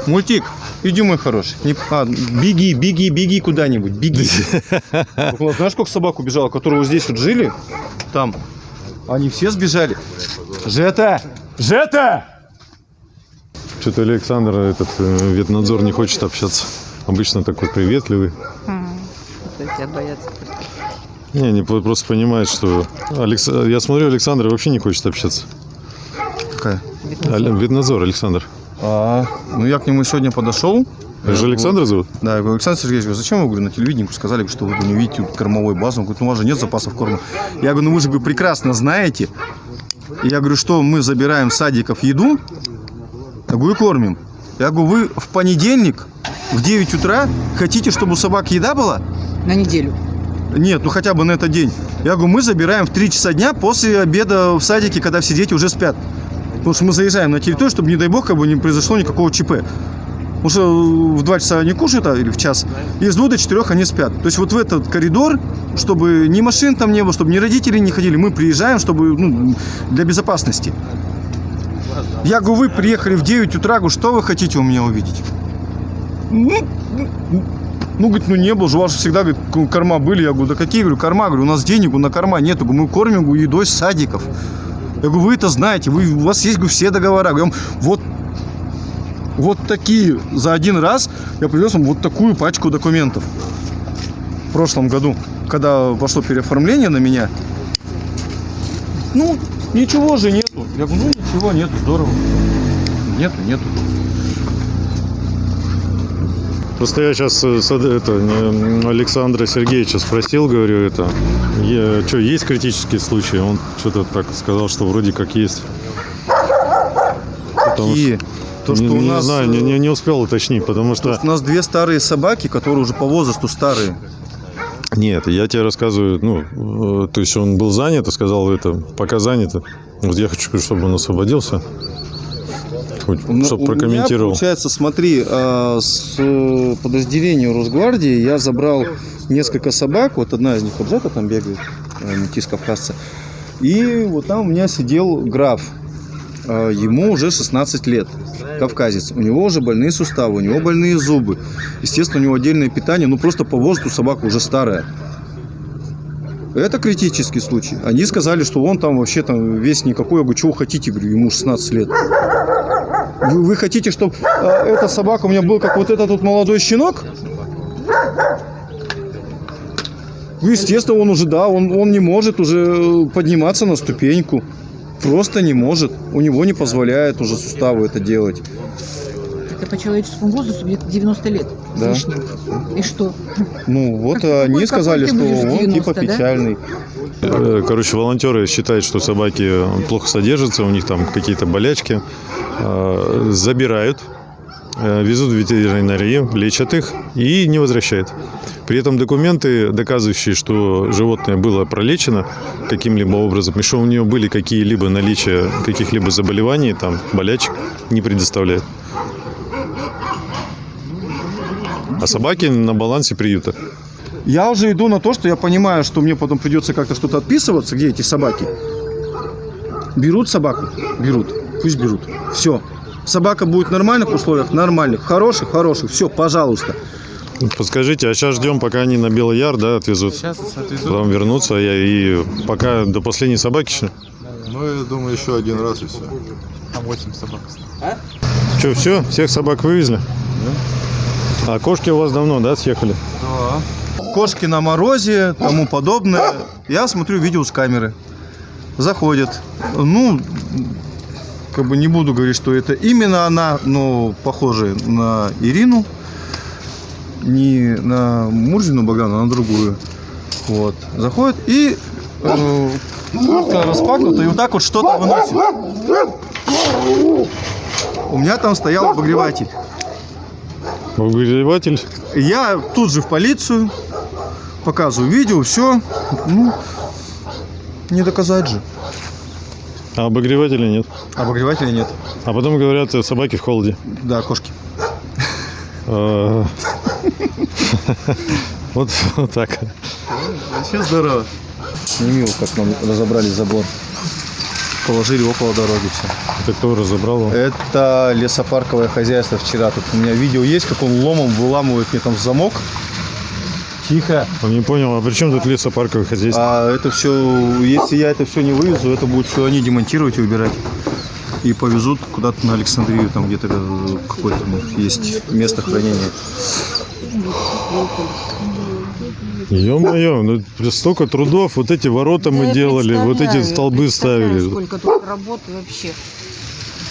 Мультик, иди, мой хороший. Не- а, беги, беги, беги куда-нибудь, беги. Знаешь, сколько собак убежало, которые вот здесь вот жили? Там. Они все сбежали. Жета! Жета! Что-то Александр, этот э, ветнадзор, не хочет общаться. Обычно такой приветливый. тебя боятся. Не, не по- просто понимает, что... Алекс... Я смотрю, Александр вообще не хочет общаться. Какая? Ал- Ветнадзор, Александр. А, ну я к нему сегодня подошел. Это же Александр зовут? Да, я говорю, Александр Сергеевич, говорю, зачем вы говорю, на телевидении сказали, что вы не видите кормовой базы? Он говорит, ну у вас же нет запасов корма. Я говорю, ну вы же говорю, прекрасно знаете. Я говорю, что мы забираем садиков еду, я говорю, кормим. Я говорю, вы в понедельник в 9 утра хотите, чтобы у собак еда была? на неделю. Нет, ну хотя бы на этот день. Я говорю, мы забираем в 3 часа дня после обеда в садике, когда все дети уже спят. Потому что мы заезжаем на территорию, чтобы, не дай бог, как бы не произошло никакого ЧП. Потому что в 2 часа они кушают, а, или в час, и с 2 до 4 они спят. То есть вот в этот коридор, чтобы ни машин там не было, чтобы ни родители не ходили, мы приезжаем, чтобы, ну, для безопасности. Я говорю, вы приехали в 9 утра, говорю, что вы хотите у меня увидеть? Ну, ну, ну, говорит, ну не было же, у вас всегда, говорит, корма были. Я говорю, да какие, говорю, корма? Говорю, у нас денег на корма нету. Говорю, мы кормим говорю, едой с садиков. Я говорю, вы это знаете, вы, у вас есть говорю, все договора. Говорю, вот, вот такие, за один раз я привез вам вот такую пачку документов. В прошлом году, когда пошло переоформление на меня, ну, ничего же нету. Я говорю, ну ничего нету, здорово. Нету, нету. Просто я сейчас это, не, Александра Сергеевича спросил, говорю, это, что, есть критические случаи? Он что-то так сказал, что вроде как есть. Какие? То, что не, у не нас, знаю, не, не, не успел уточнить, потому что... У нас две старые собаки, которые уже по возрасту старые. Нет, я тебе рассказываю, ну, э, то есть он был занят и сказал это, пока занято. Вот я хочу, чтобы он освободился. Хоть, Ну, чтобы у меня, прокомментировал. получается, смотри, а, с э, подразделения Росгвардии я забрал несколько собак. Вот одна из них вот Жека там бегает, э, метис кавказца. И вот там у меня сидел граф. А, Ему уже 16 лет, кавказец. У него уже больные суставы, у него больные зубы. Естественно, у него отдельное питание, ну просто по возрасту собака уже старая. Это критический случай. Они сказали, что он там вообще там весь никакой. Я говорю, чего хотите? Говорю, ему 16 лет. Вы, вы хотите, чтобы эта собака у меня был как вот этот вот молодой щенок? Ну, естественно, он уже, да, он, он не может уже подниматься на ступеньку. Просто не может. У него не позволяет уже суставы это делать. Это по человеческому возрасту где-то 90 лет. Да. лишним. И что? Ну, вот Какой- они какой сказали, что будешь в он 90, типа да? печальный. Э, Короче, волонтеры считают, что собаки плохо содержатся, у них там какие-то болячки. Э, Забирают, везут в ветеринарию, лечат их и не возвращают. При этом документы, доказывающие, что животное было пролечено каким-либо образом, и что у нее были какие-либо наличия каких-либо заболеваний, там, болячек, не предоставляют. А собаки на балансе приюта. Я уже иду на то, что я понимаю, что мне потом придется как-то что-то отписываться, где эти собаки. Берут собаку? Берут. Пусть берут. Все. Собака будет в нормальных условиях? Нормальных. Хороших? Хороших. Все, пожалуйста. Подскажите, а сейчас ждем, пока они на Белый Яр, да, отвезут? Сейчас отвезут. Потом вернутся, я и пока до последней собаки. что ли? Ну, я думаю, еще один раз и все. Там 8 собак осталось. Что, все? Всех собак вывезли? А кошки у вас давно, да, съехали? Кошки на морозе, тому подобное. Я смотрю видео с камеры. Заходят. Ну, как бы не буду говорить, что это именно она, но похожая на Ирину. Не на Мурзину Богдану, а на другую. Вот. Заходит и э, куртка распахнута, и вот так вот что-то выносит. У меня там стоял обогреватель. Обогреватель? Я тут же в полицию, показываю видео, все. Ну, не доказать же. А обогревателя нет. Обогревателя нет. А потом говорят, э, собаки в холоде. Да, кошки. А, Вот вот так. Вообще здорово. Не мило, как нам разобрали забор. Положили около дороги все. Это кто разобрал его? Это лесопарковое хозяйство вчера. Тут у меня видео есть, как он ломом выламывает мне там замок. Тихо. Он не понял, а при чем тут лесопарковое хозяйство? А это все, если я это все не вывезу, это будут все они демонтировать и убирать. И повезут куда-то на Александрию, там где-то э, какое-то ну, есть место хранения. Ё-моё, ну столько трудов, вот эти ворота мы делали, вот эти столбы ставили. Сколько тут работы вообще.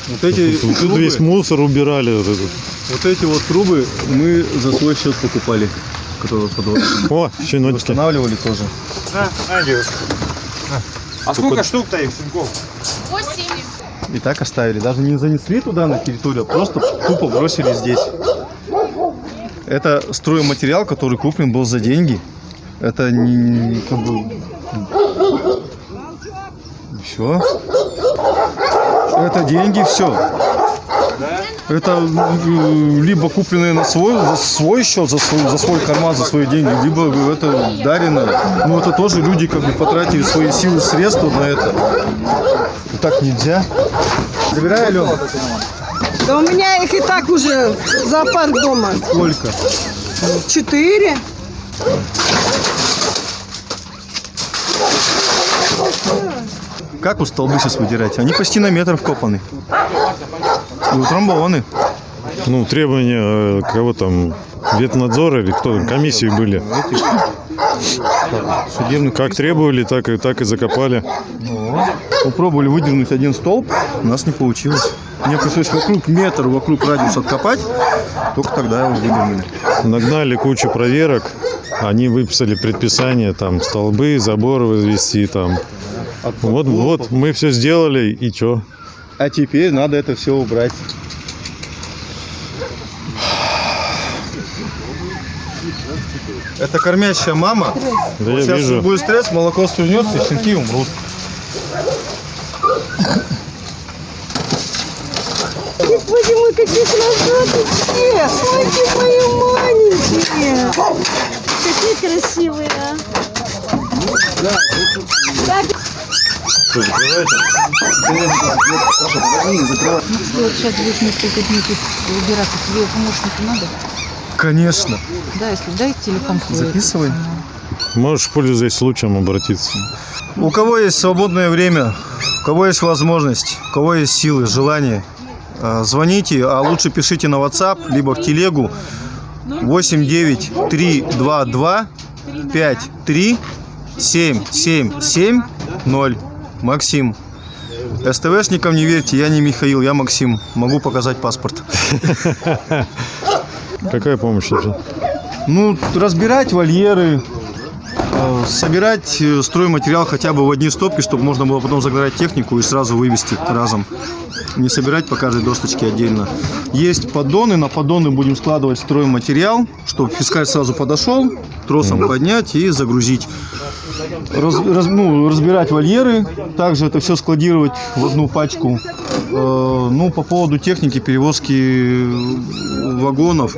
Вот эти, Тут трубы, весь мусор убирали. вот этот. вот эти вот трубы мы за свой счет покупали, которые под. О, щеночки. Устанавливали тоже. А сколько штук-то их, щенков? И так оставили. Даже не занесли туда на территорию, а просто тупо бросили здесь. Это стройматериал, который куплен был за деньги. Это не как бы... Все. Это деньги, все. Это э, либо купленные на свой, за свой счет, за свой, за свой карман, за свои деньги, либо это дарено. Ну, это тоже люди как бы потратили свои силы, средства на это. Так нельзя. Забирай, Алена. Да у меня их и так уже зоопарк дома. Сколько? Четыре. Как у столбы сейчас выдирать? Они почти на метр вкопаны. И утрамбованы. Ну, требования э, кого там, ветнадзора или кто там, комиссии были. Судебных Как требовали, так и, так и закопали. Попробовали выдернуть один столб, у нас не получилось. Мне пришлось вокруг метр, вокруг радиуса откопать, только тогда его выдернули. Нагнали кучу проверок, они выписали предписание, там, столбы, заборы возвести, там. Вот, вот, мы все сделали, и что? А теперь надо это все убрать. Это кормящая мама. Да я Сейчас вижу. будет стресс, молоко свернется, и щенки умрут. Господи мой, какие красоточки! Ой, мои маленькие! Какие красивые, а! Так, Что, закрываете? Если вот сейчас будет несколько дней тут убираться, тебе помощника надо? Конечно. Да, если дай телефон свой. Записывай. Можешь, пользуясь случаем, обратиться. У кого есть свободное время, у кого есть возможность, у кого есть силы, желание, э, звоните, а лучше пишите на WhatsApp, либо в телегу 89322 53 7770. Максим. СТВшникам не верьте, я не Михаил, я Максим. Могу показать паспорт. Какая помощь нужна? Ну, разбирать вольеры, э, собирать э, стройматериал хотя бы в одни стопки, чтобы можно было потом загнать технику и сразу вывести разом. Не собирать по каждой досточке отдельно. Есть поддоны, на поддоны будем складывать стройматериал, чтобы фискаль сразу подошел, тросом поднять и загрузить. Раз- раз- ну, разбирать вольеры, также это все складировать в одну пачку. Э, ну, по поводу техники, перевозки вагонов,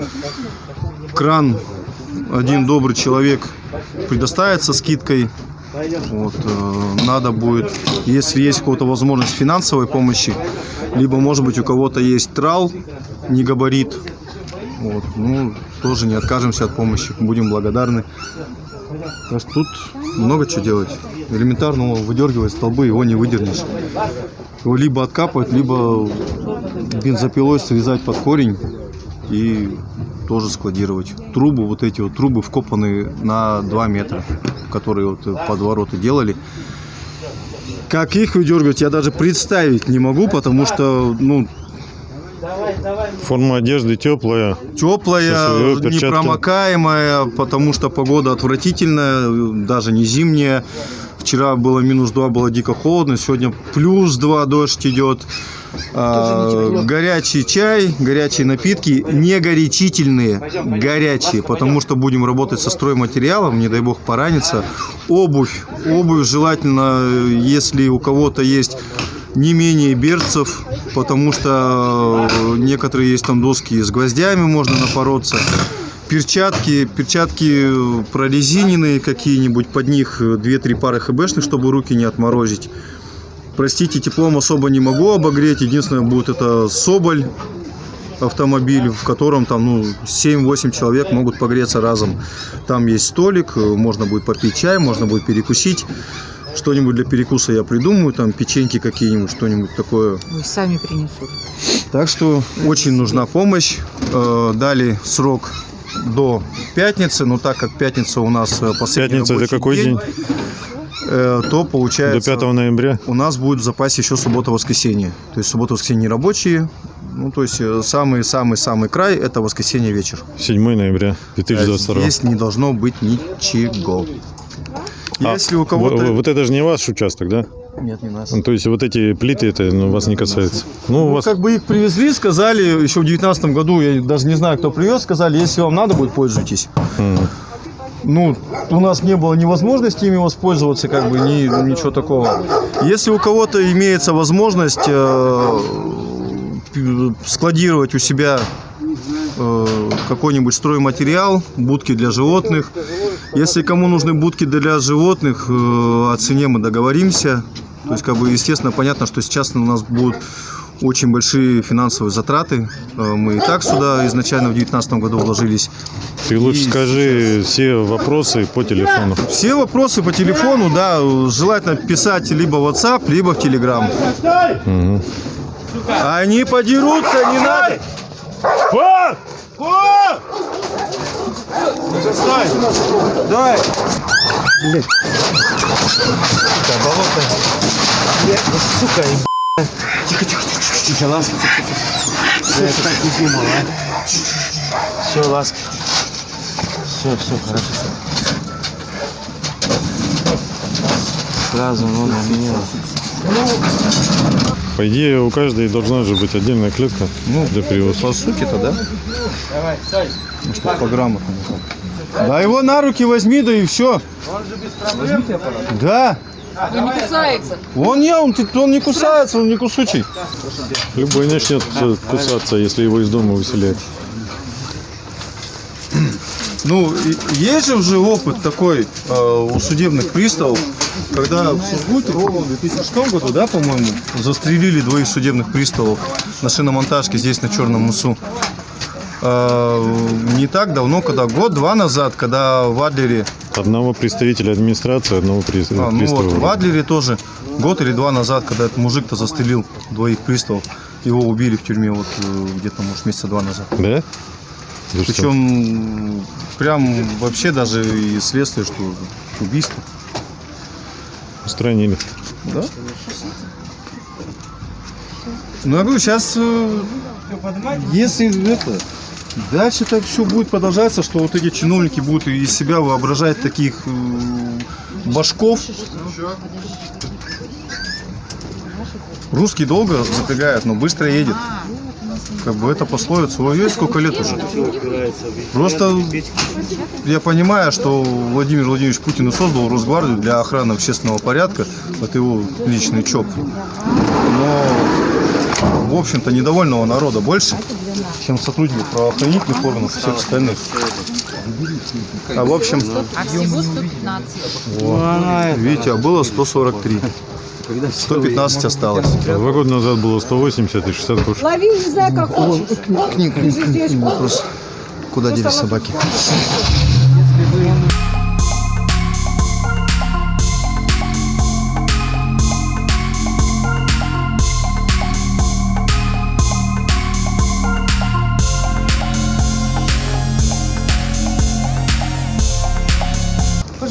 кран один добрый человек предоставит со скидкой. Вот, э, надо будет, если есть кого-то возможность финансовой помощи, либо, может быть, у кого-то есть трал, не габарит, вот, ну, тоже не откажемся от помощи, будем благодарны. Так что тут много чего делать. Элементарно выдергивать столбы, его не выдернешь. Его либо откапывать, либо бензопилой срезать под корень и тоже складировать. Трубы, вот эти вот трубы вкопаны на 2 метра, которые вот под ворота делали. Как их выдергивать, я даже представить не могу, потому что, ну, Форма одежды теплая. теплая, перчатки. непромокаемая, потому что погода отвратительная, даже не зимняя. Вчера было минус 2, было дико холодно, сегодня плюс 2, дождь идет. А, горячий чай, горячие напитки, не горячительные, горячие, потому что будем работать со стройматериалом, не дай бог пораниться. Обувь, обувь желательно, если у кого-то есть не менее берцев, потому что э, некоторые есть там доски с гвоздями, можно напороться. Перчатки, перчатки э, прорезиненные какие-нибудь, под них э, 2-3 пары хбшных, чтобы руки не отморозить. Простите, теплом особо не могу обогреть. Единственное, будет это Соболь автомобиль, в котором там ну, 7-8 человек могут погреться разом. Там есть столик, э, можно будет попить чай, можно будет перекусить. Что-нибудь для перекуса я придумаю, там печеньки какие-нибудь, что-нибудь такое. Ой, сами принесут. Так что очень нужна помощь. Э, Дали срок до пятницы, но так как пятница у нас э, последний Пятница это какой день? э, то До получается... 5 ноября. У нас будет в запасе еще суббота-воскресенье. То есть суббота-воскресенье рабочие. Ну, то есть самый-самый-самый край – это воскресенье вечер. 7 ноября 2022. Здесь не должно быть ничего. А, Если у кого-то... Вот это же не ваш участок, да? Нет, не наш. Ну, То есть вот эти плиты, это ну, вас не касается. Ну, Ну, вас как бы их привезли, сказали, еще в 2019 году, я даже не знаю, кто привез, сказали, если вам надо будет, пользуйтесь. М. ну, у нас не было ни возможности ими воспользоваться, как бы, ни, ничего такого. Если у кого-то имеется возможность э, складировать у себя какой-нибудь стройматериал, будки для животных. Если кому нужны будки для животных, э, о цене мы договоримся. То есть, как бы, естественно, понятно, что сейчас у нас будут очень большие финансовые затраты. Э, Мы и так сюда изначально в 2019 году вложились. Ты лучше И скажи все вопросы по телефону. Все вопросы по телефону, да, желательно писать либо в WhatsApp, либо в Telegram. Мгм. Они подерутся, не надо. Давай. Да, болото. Я, сука, еб... Тихо, тихо, тихо, тихо, тихо, ласка. Я так не думал, а. Все, ласка. Все, все, хорошо. Сразу, ну, на меня. По идее, у каждой должна же быть отдельная клетка Ну, для привоза. По сути-то, да? Ну, что по грамотному. Да его на руки возьми, да и все. Да. Он не кусается. Он не, он, он не кусается, он не кусучий. Любой начнет кусаться, если его из дома выселяют. Ну, есть же уже опыт такой э, у судебных приставов, когда в Сургуте в 2006 году, да, по-моему, застрелили двоих судебных приставов на шиномонтажке здесь, на Черном Мусу. Э, не так давно, когда год-два назад, когда в Адлере, Одного представителя администрации, одного при- а, ну вот, пристава. в Адлере тоже, год или два назад, когда этот мужик-то застрелил двоих приставов, его убили в тюрьме вот э, где-то, может, месяца два назад. Да? Причем прям вообще даже и следствие, что убийство. Устранили. Да? Ну, я говорю, сейчас, если это, дальше так все будет продолжаться, что вот эти чиновники будут из себя воображать таких э, башков. Русский долго запрягает, но быстро едет. Как бы это пословица. Ой, сколько лет уже. Просто я понимаю, что Владимир Владимирович Путин и создал Росгвардию для охраны общественного порядка. Это его личный ЧОП. Но, в общем-то, недовольного народа больше, чем сотрудников правоохранительных органов и всех остальных. А в общем, А всего 115. вот, видите, а было 143. 115 осталось. Два года назад было 180 и 60 кошек. Лови, не знаю, как хочешь. К ним, к ним, к ним, к ним вопрос. Куда делись собаки?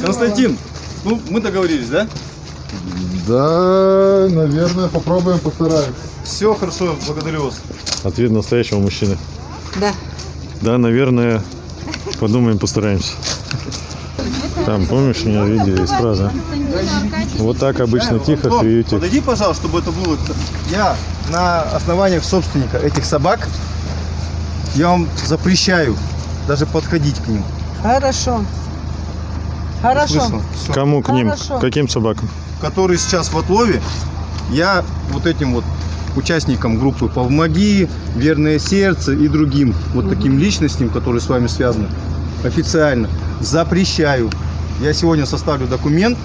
Константин, ну мы договорились, да? Да, наверное, попробуем, постараемся. Все хорошо, благодарю вас. Ответ настоящего мужчины. Да. Да, наверное, подумаем, постараемся. Там, помнишь, у меня видео есть фраза? Вот так обычно тихо Том, приютик. Подойди, пожалуйста, чтобы это было. Я на основаниях собственника этих собак, я вам запрещаю даже подходить к ним. Хорошо. Хорошо. Всё. Кому к ним? Хорошо. Каким собакам? Который сейчас в отлове, я вот этим вот участникам группы «Помоги», «Верное сердце» и другим вот таким личностям, которые с вами связаны, официально запрещаю. Я сегодня составлю документ,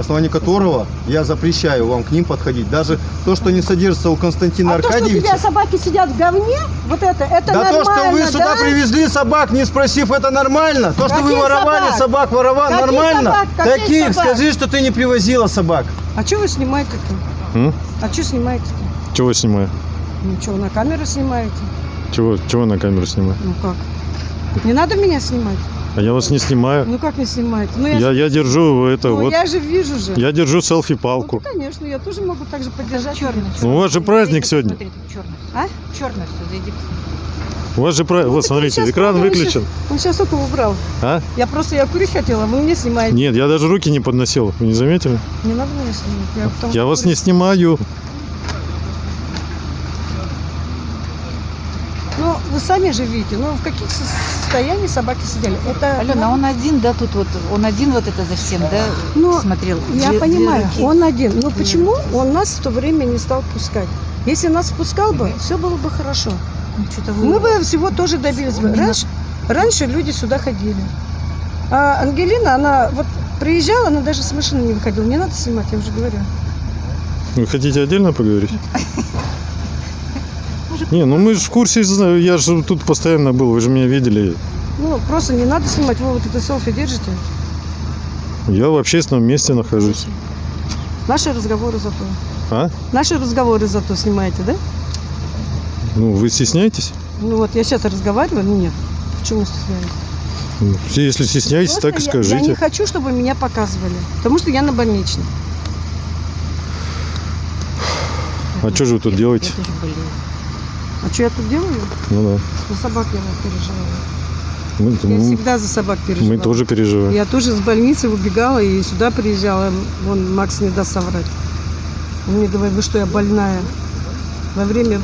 основании которого я запрещаю вам к ним подходить. Даже то, что не содержится у Константина А то, что у Аркадьевича. тебя собаки сидят в говне, вот это, это Да нормально, то, что вы сюда да? привезли собак, не спросив, это нормально? То, что вы Каких воровали собак, собак? воровали, Каких нормально? собак? Каких Таких, собак? скажи, что ты не привозила собак. А что вы снимаете-то? А что снимаете-то? Чего снимаю? Ну что, на камеру снимаете? Чего, чего на камеру снимаю? Ну как? Не надо меня снимать? А я вас не снимаю. Ну как не снимаете? Ну я, Я, же- я держу это ну, вот. я же вижу же. Я держу Ну, селфи-палку. конечно, я тоже могу так же поддержать. Черный. Ну, у вас же праздник сегодня. Черный. А? Черный все, зайди. У вас же праздник. Вот, смотрите, экран выключен. Он сейчас только убрал. А? Я просто, я курить хотела, вы мне снимаете. Нет, я даже руки не подносил. Вы не заметили? Не надо меня снимать. Я, Я вас не снимаю. Ну, вы сами же видите, ну в каких состояниях собаки сидели. Это Алена, а он один, да, тут вот, он один вот это за всем, да, Ну, смотрел? Я Две- две понимаю, руки. он один. Но почему он нас в то время не стал пускать? Если нас впускал бы, все было бы хорошо. Ну, вы- Мы бы всего тоже добились бы. Раньше, раньше люди сюда ходили. А Ангелина, она вот приезжала, она даже с машины не выходила. Не надо снимать, я уже говорю. Вы хотите отдельно поговорить? Не, ну мы же в курсе, я же тут постоянно был, вы же меня видели. Ну, просто не надо снимать. Вы вот это селфи держите. Я в общественном месте нахожусь. Наши разговоры зато. А? Наши разговоры зато снимаете, да? Ну, вы стесняетесь? Ну вот, я сейчас разговариваю, ну нет. Почему стесняюсь? Если стесняетесь, Просто так и я- Я, не скажите. хочу, чтобы меня показывали. Потому что я на больничном. А что же вы тут делаете? Я тоже болею. А что я тут делаю? Ну За собак я да. Мы, Я мы- всегда за собак переживаю. мы тоже переживаем. Я тоже с больницы убегала и сюда приезжала. Вон Макс не даст соврать. Он мне говорит, вы что, я больная. Во время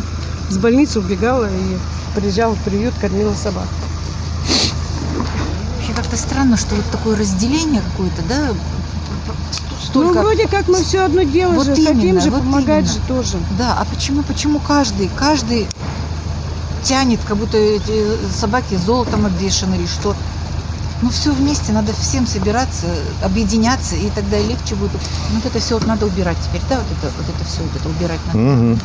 с больницы убегала и приезжала в приют, кормила собак. Вообще как-то странно, что вот такое разделение какое-то, да? Ну, вроде как мы все одно дело Вот же, хотим именно, же вот помогать именно. же тоже. Да, а почему, почему каждый, каждый тянет, как будто эти собаки золотом обвешаны или что? Ну, все вместе, надо всем собираться, объединяться, и тогда легче будет. Ну, вот это все вот надо убирать теперь, да, вот это, вот это все, вот это убирать надо. Мгм.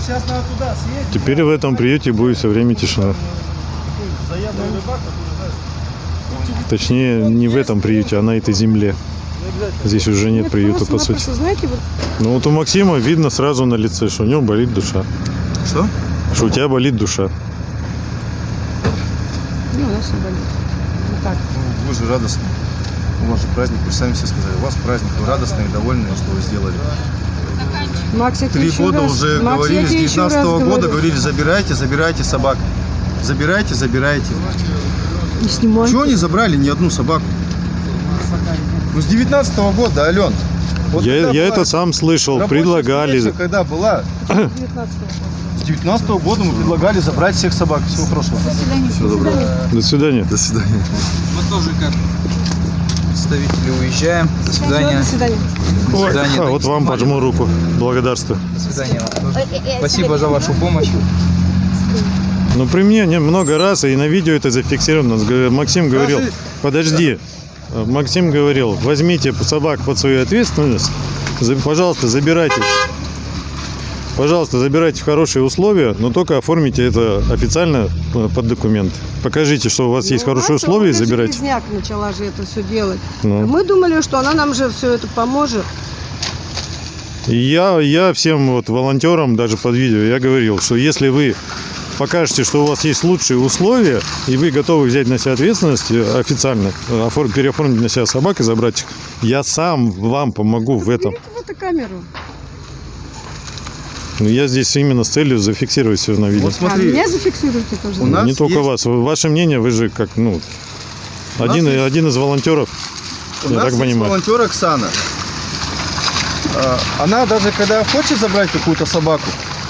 Сейчас надо туда съездить. Теперь в этом приюте будет все время тишина. Точнее, не в этом приюте, а на этой земле. Здесь уже нет приюта, по сути. Просто, знаете, вот Ну вот у Максима видно сразу на лице, что у него болит душа. Что? Что у тебя болит душа. ну, у нас не болит. Вот так. Ну, вы же радостные. У вас же праздник, вы же сами все сказали. У вас праздник, вы радостные, довольные, что вы сделали. Макс, Три года раз- уже Макс, говорили, с тебе еще раз 19 года говорю. говорили, забирайте, забирайте собак. Забирайте, забирайте. Не снимай. Чего не забрали ни одну собаку? Ну, с 19 года, Ален. Вот Я, я это сам слышал, предлагали. встреча, когда была, с 19 года мы предлагали забрать всех собак. Всего хорошего. Всего доброго. До свидания. До свидания. Мы тоже как представители уезжаем. До свидания. До свидания. До Ой, свидания. а, вот вам пожму руку. Благодарствую. До свидания вам. Спасибо за вашу помощь. Ну, при мне не, много раз, и на видео это зафиксировано. Максим говорил, подожди. Э, Максим говорил, возьмите собак под свою ответственность, пожалуйста, забирайте. Пожалуйста, забирайте в хорошие условия, но только оформите это официально э, под документ. Покажите, что у вас есть Ну, хорошие условия, и забирайте. Железняк начала же это все делать. Ну. Мы думали, что она нам же все это поможет. Я, я всем вот волонтерам, даже под видео, я говорил, что если вы покажете, что у вас есть лучшие условия, и вы готовы взять на себя ответственность э, официально, э, оформ- переоформить на себя собак и забрать их, я сам вам помогу в этом. Камеру. Но я здесь именно с целью зафиксировать все на видео. Вот смотри, А меня зафиксируйте тоже. У нас Не только есть- вас. Ваше мнение, вы же как, ну, У один, есть- один из волонтеров, У я нас так есть понимаю. волонтер Оксана. А, Она даже когда хочет забрать какую-то собаку,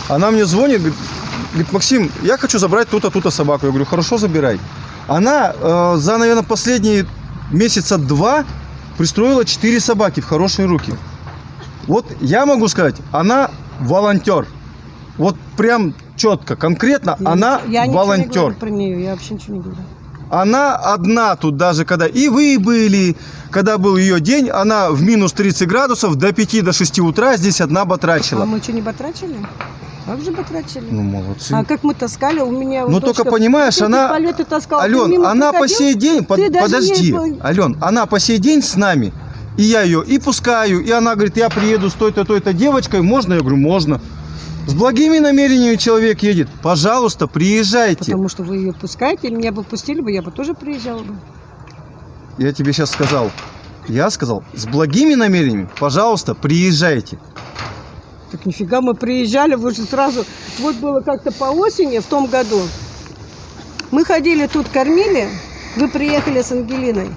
она мне звонит, говорит, говорит, Максим, я хочу забрать ту-то, ту-то собаку. Я говорю, хорошо, забирай. Она э, за, наверное, последние месяца два пристроила четыре собаки в хорошие руки. Вот я могу сказать, она волонтер. Вот прям четко, конкретно, она я ничего не волонтер. говорю про нее, я вообще ничего не говорю. Она одна тут даже, когда и вы были, когда был ее день, она в минус 30 градусов до 5 до 6 утра здесь одна А батрачила. мы что, не батрачили? Как же батрачили? Ну, молодцы. А как мы таскали, у меня... Ну, вот только дочка понимаешь, она... палеты таскала. Ты Ален, она по сей день... под- Подожди, не- Ален, она по сей день с нами. И я ее и пускаю, и она говорит, я приеду с той-то, той-то девочкой, можно? Я говорю, можно. С благими намерениями человек едет. Пожалуйста, приезжайте. Потому что вы ее пускаете, или меня бы пустили бы, я бы тоже приезжала бы. Я тебе сейчас сказал. Я сказал, с благими намерениями, пожалуйста, приезжайте. Так нифига мы приезжали, вы же сразу... Вот было как-то по осени в том году. Мы ходили тут, кормили, вы приехали с Ангелиной.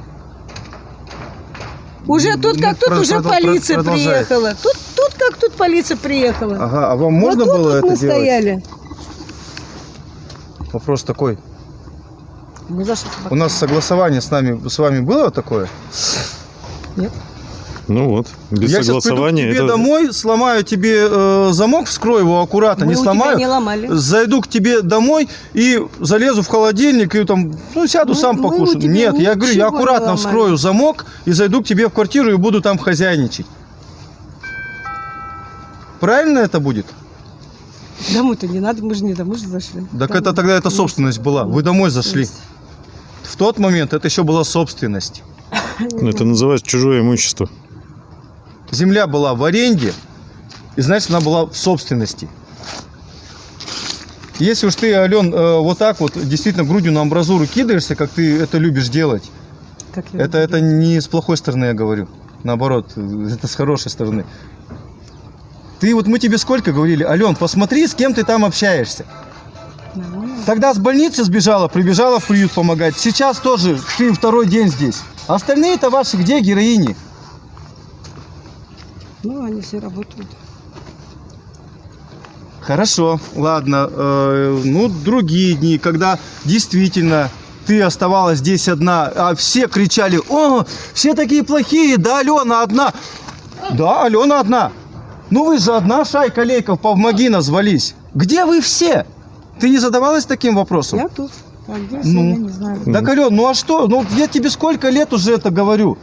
Уже тут, Ну, как тут, уже полиция приехала. Тут тут как тут полиция приехала. Ага, а вам можно вот тут было вот это мы делать? стояли. Вопрос такой. Мы за что У нас согласование с нами, с вами было такое? Нет. Ну вот, без я согласования. сейчас приду к тебе это- домой, сломаю тебе э, замок, вскрою его аккуратно, Мы не у тебя сломаю. не ломали. Зайду к тебе домой и залезу в холодильник и там, ну, сяду Мы- сам мы у покушаю. тебя Нет, я говорю, я аккуратно ломали. вскрою замок и зайду к тебе в квартиру и буду там хозяйничать. Правильно это будет? Домой-то не надо, мы же не домой же зашли. Так Домой. это тогда это собственность была. Вы домой зашли. В тот момент это еще была собственность. Это называется чужое имущество. Земля была в аренде, и значит она была в собственности. Если уж ты, Ален, э, вот так вот действительно грудью на амбразуру кидаешься, как ты это любишь делать, Так это, это не с плохой стороны я говорю. Наоборот, это с хорошей стороны. Ты вот мы тебе сколько говорили, Ален, посмотри, с кем ты там общаешься. Тогда с больницы сбежала, прибежала в приют помогать. Сейчас тоже ты второй день здесь. А остальные-то ваши где героини? Ну, они все работают. Хорошо, ладно. Э, ну, другие дни, когда действительно ты оставалась здесь одна, а все кричали, о, все такие плохие, да Алена одна. Да, Алена одна. Ну вы же одна шайка лейков, помоги назвались. Где вы все? Ты не задавалась таким вопросом? Я тут. А где Ну. я не знаю. Так, Ален, ну а что? Ну я тебе сколько лет уже это говорю?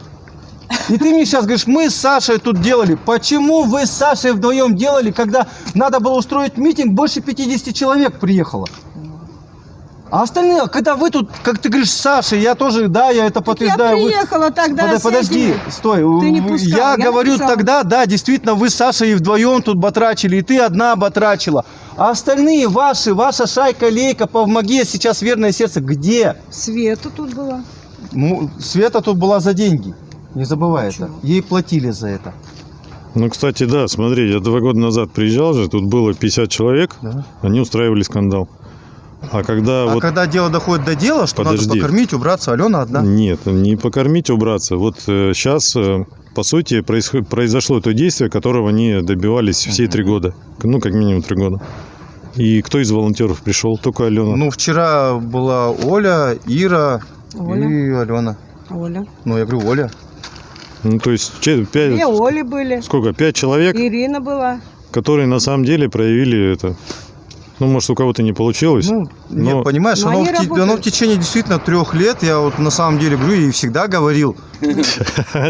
И ты мне сейчас говоришь, мы с Сашей тут делали. Почему вы с Сашей вдвоем делали, когда надо было устроить митинг, больше 50 человек приехало? А остальные, когда вы тут, как ты говоришь, с Сашей, я тоже, да, я это Я подтверждаю. вы- приехала тогда Подо- с подожди, стой. Ты не пускал, Я, я говорю написала. тогда, да, действительно, вы с Сашей вдвоем тут батрачили, и ты одна батрачила. А остальные ваши, ваша шайка, лейка, помоги, сейчас верное сердце, где? Света тут была. Ну, Света тут была за деньги. Не забывай это. Ей платили за это. Ну, кстати, да, смотри, я два года назад приезжал же, тут было 50 человек, Да. они устраивали скандал. А когда А вот... когда дело доходит до дела, что Подожди. надо покормить, убраться, Алена одна. Нет, не покормить, убраться. Вот сейчас, по сути, происход- произошло то действие, которого они добивались все три года. Ну, как минимум три года. И кто из волонтеров пришел? Только Алена. Ну, вчера была Оля, Ира Оля. и Алена. Оля. Ну, я говорю, Оля. Ну, то есть, че- пять... Две Оли были. Сколько? Пять человек, Ирина была. которые на самом деле проявили это. Ну, может, у кого-то не получилось. Ну, но- Нет, понимаешь, Но оно, в, те- оно в течение действительно трех лет, я вот на самом деле говорю и всегда говорил.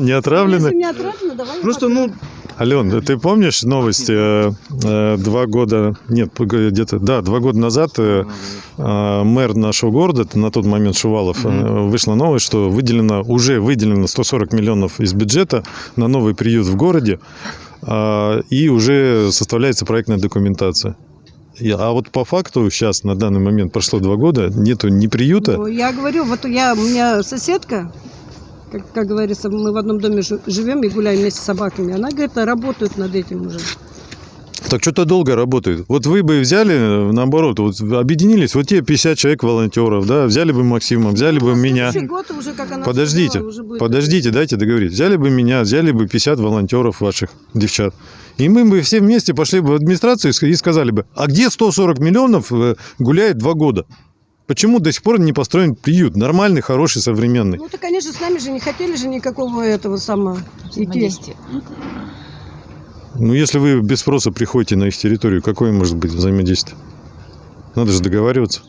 не отравлены. Если не отравлено, давай. Просто, ну, Ален, ты помнишь новость э, э, два года, нет, где-то, да, два года назад э, мэр нашего города, на тот момент Шувалов, вышла новость, что выделено, уже выделено 140 миллионов из бюджета на новый приют в городе, э, и уже составляется проектная документация. А вот по факту сейчас, на данный момент, прошло два года, нету ни приюта, Ну, я говорю, вот я, у меня соседка, как, как говорится, мы в одном доме жи- живем и гуляем вместе с собаками. Она говорит, работают над этим уже. Так что-то долго работает. Вот вы бы взяли, наоборот, вот объединились, вот те 50 человек волонтеров, да, взяли бы Максима, взяли бы меня. Следующий год уже, как она Подождите, сказала, уже будет- подождите, дайте договорить. Взяли бы меня, взяли бы 50 волонтеров ваших, девчат. И мы бы все вместе пошли бы в администрацию и сказали бы, а где 140 миллионов э, гуляет два года? Почему до сих пор не построен приют? Нормальный, хороший, современный. Ну, то, конечно, с нами же не хотели же никакого этого самого идти. Ну, если вы без спроса приходите на их территорию, какое может быть взаимодействие? Надо же договариваться.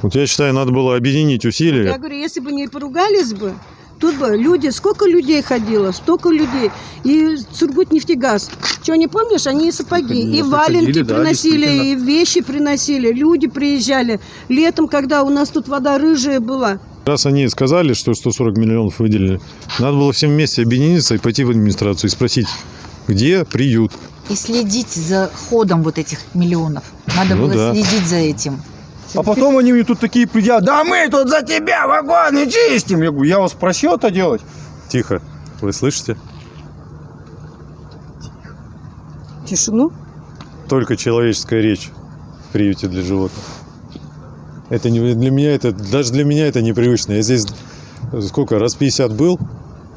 Вот я считаю, надо было объединить усилия. Я говорю, если бы не поругались бы, тут бы люди, сколько людей ходило, столько людей. И Сургутнефтегаз. Что, не помнишь? Они и сапоги, и валенки да, приносили, и вещи приносили. Люди приезжали. Летом, когда у нас тут вода рыжая была, Раз они сказали, что 140 миллионов выделили, надо было всем вместе объединиться и пойти в администрацию и спросить, где приют? И следить за ходом вот этих миллионов. Надо Ну было да. следить за этим. А потом они мне тут такие придят, да мы тут за тебя вагоны чистим. Я говорю, я вас просил это делать? Тихо. Вы слышите? тишину. Только человеческая речь в приюте для животных. Это не для меня это даже для меня это непривычно. Я здесь сколько раз 50 был,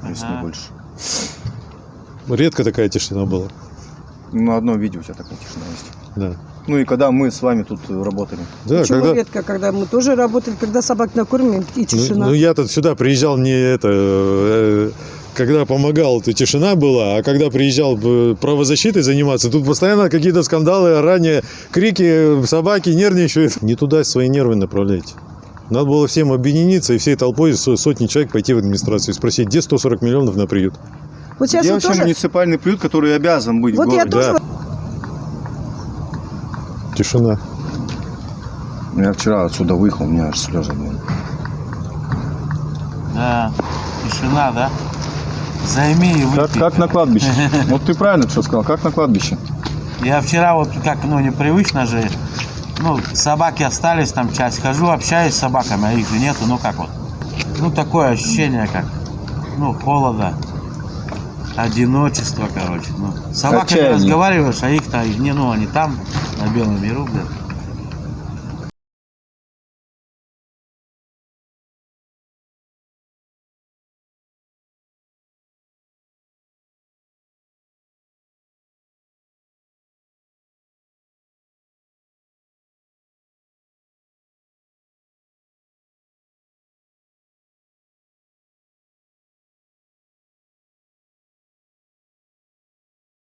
Если не больше. Редко такая тишина была. На одном видео у тебя такая тишина есть. Да. Ну и когда мы с вами тут э, работали. Да, Почему когда, редко, когда мы тоже работали, когда собак накормим, и ну, тишина. ну, я тут сюда приезжал не это, э, когда помогал, то тишина была, а когда приезжал э, правозащитой заниматься, тут постоянно какие-то скандалы, ранее крики, собаки нервничают. Не туда свои нервы направляйте. Надо было всем объединиться и всей толпой со- сотни человек пойти в администрацию и спросить, где 140 миллионов на приют. вот сейчас Где вообще тоже... муниципальный приют, который обязан быть Вот в я городе? тоже... Тишина. Я вчера отсюда выехал, у меня аж слезы были. Да, тишина, да? Займи и Как, выпей. как на кладбище. Вот ты правильно все сказал, как на кладбище. Я вчера вот как, ну, непривычно же, ну, собаки остались, там часть хожу, общаюсь с собаками, а их же нету, ну как вот. Ну, такое ощущение, как, ну, холода, одиночество, короче. Ну, с собаками Отчаяние. разговариваешь, а их-то, не, ну, они там, на Белом миру, блядь.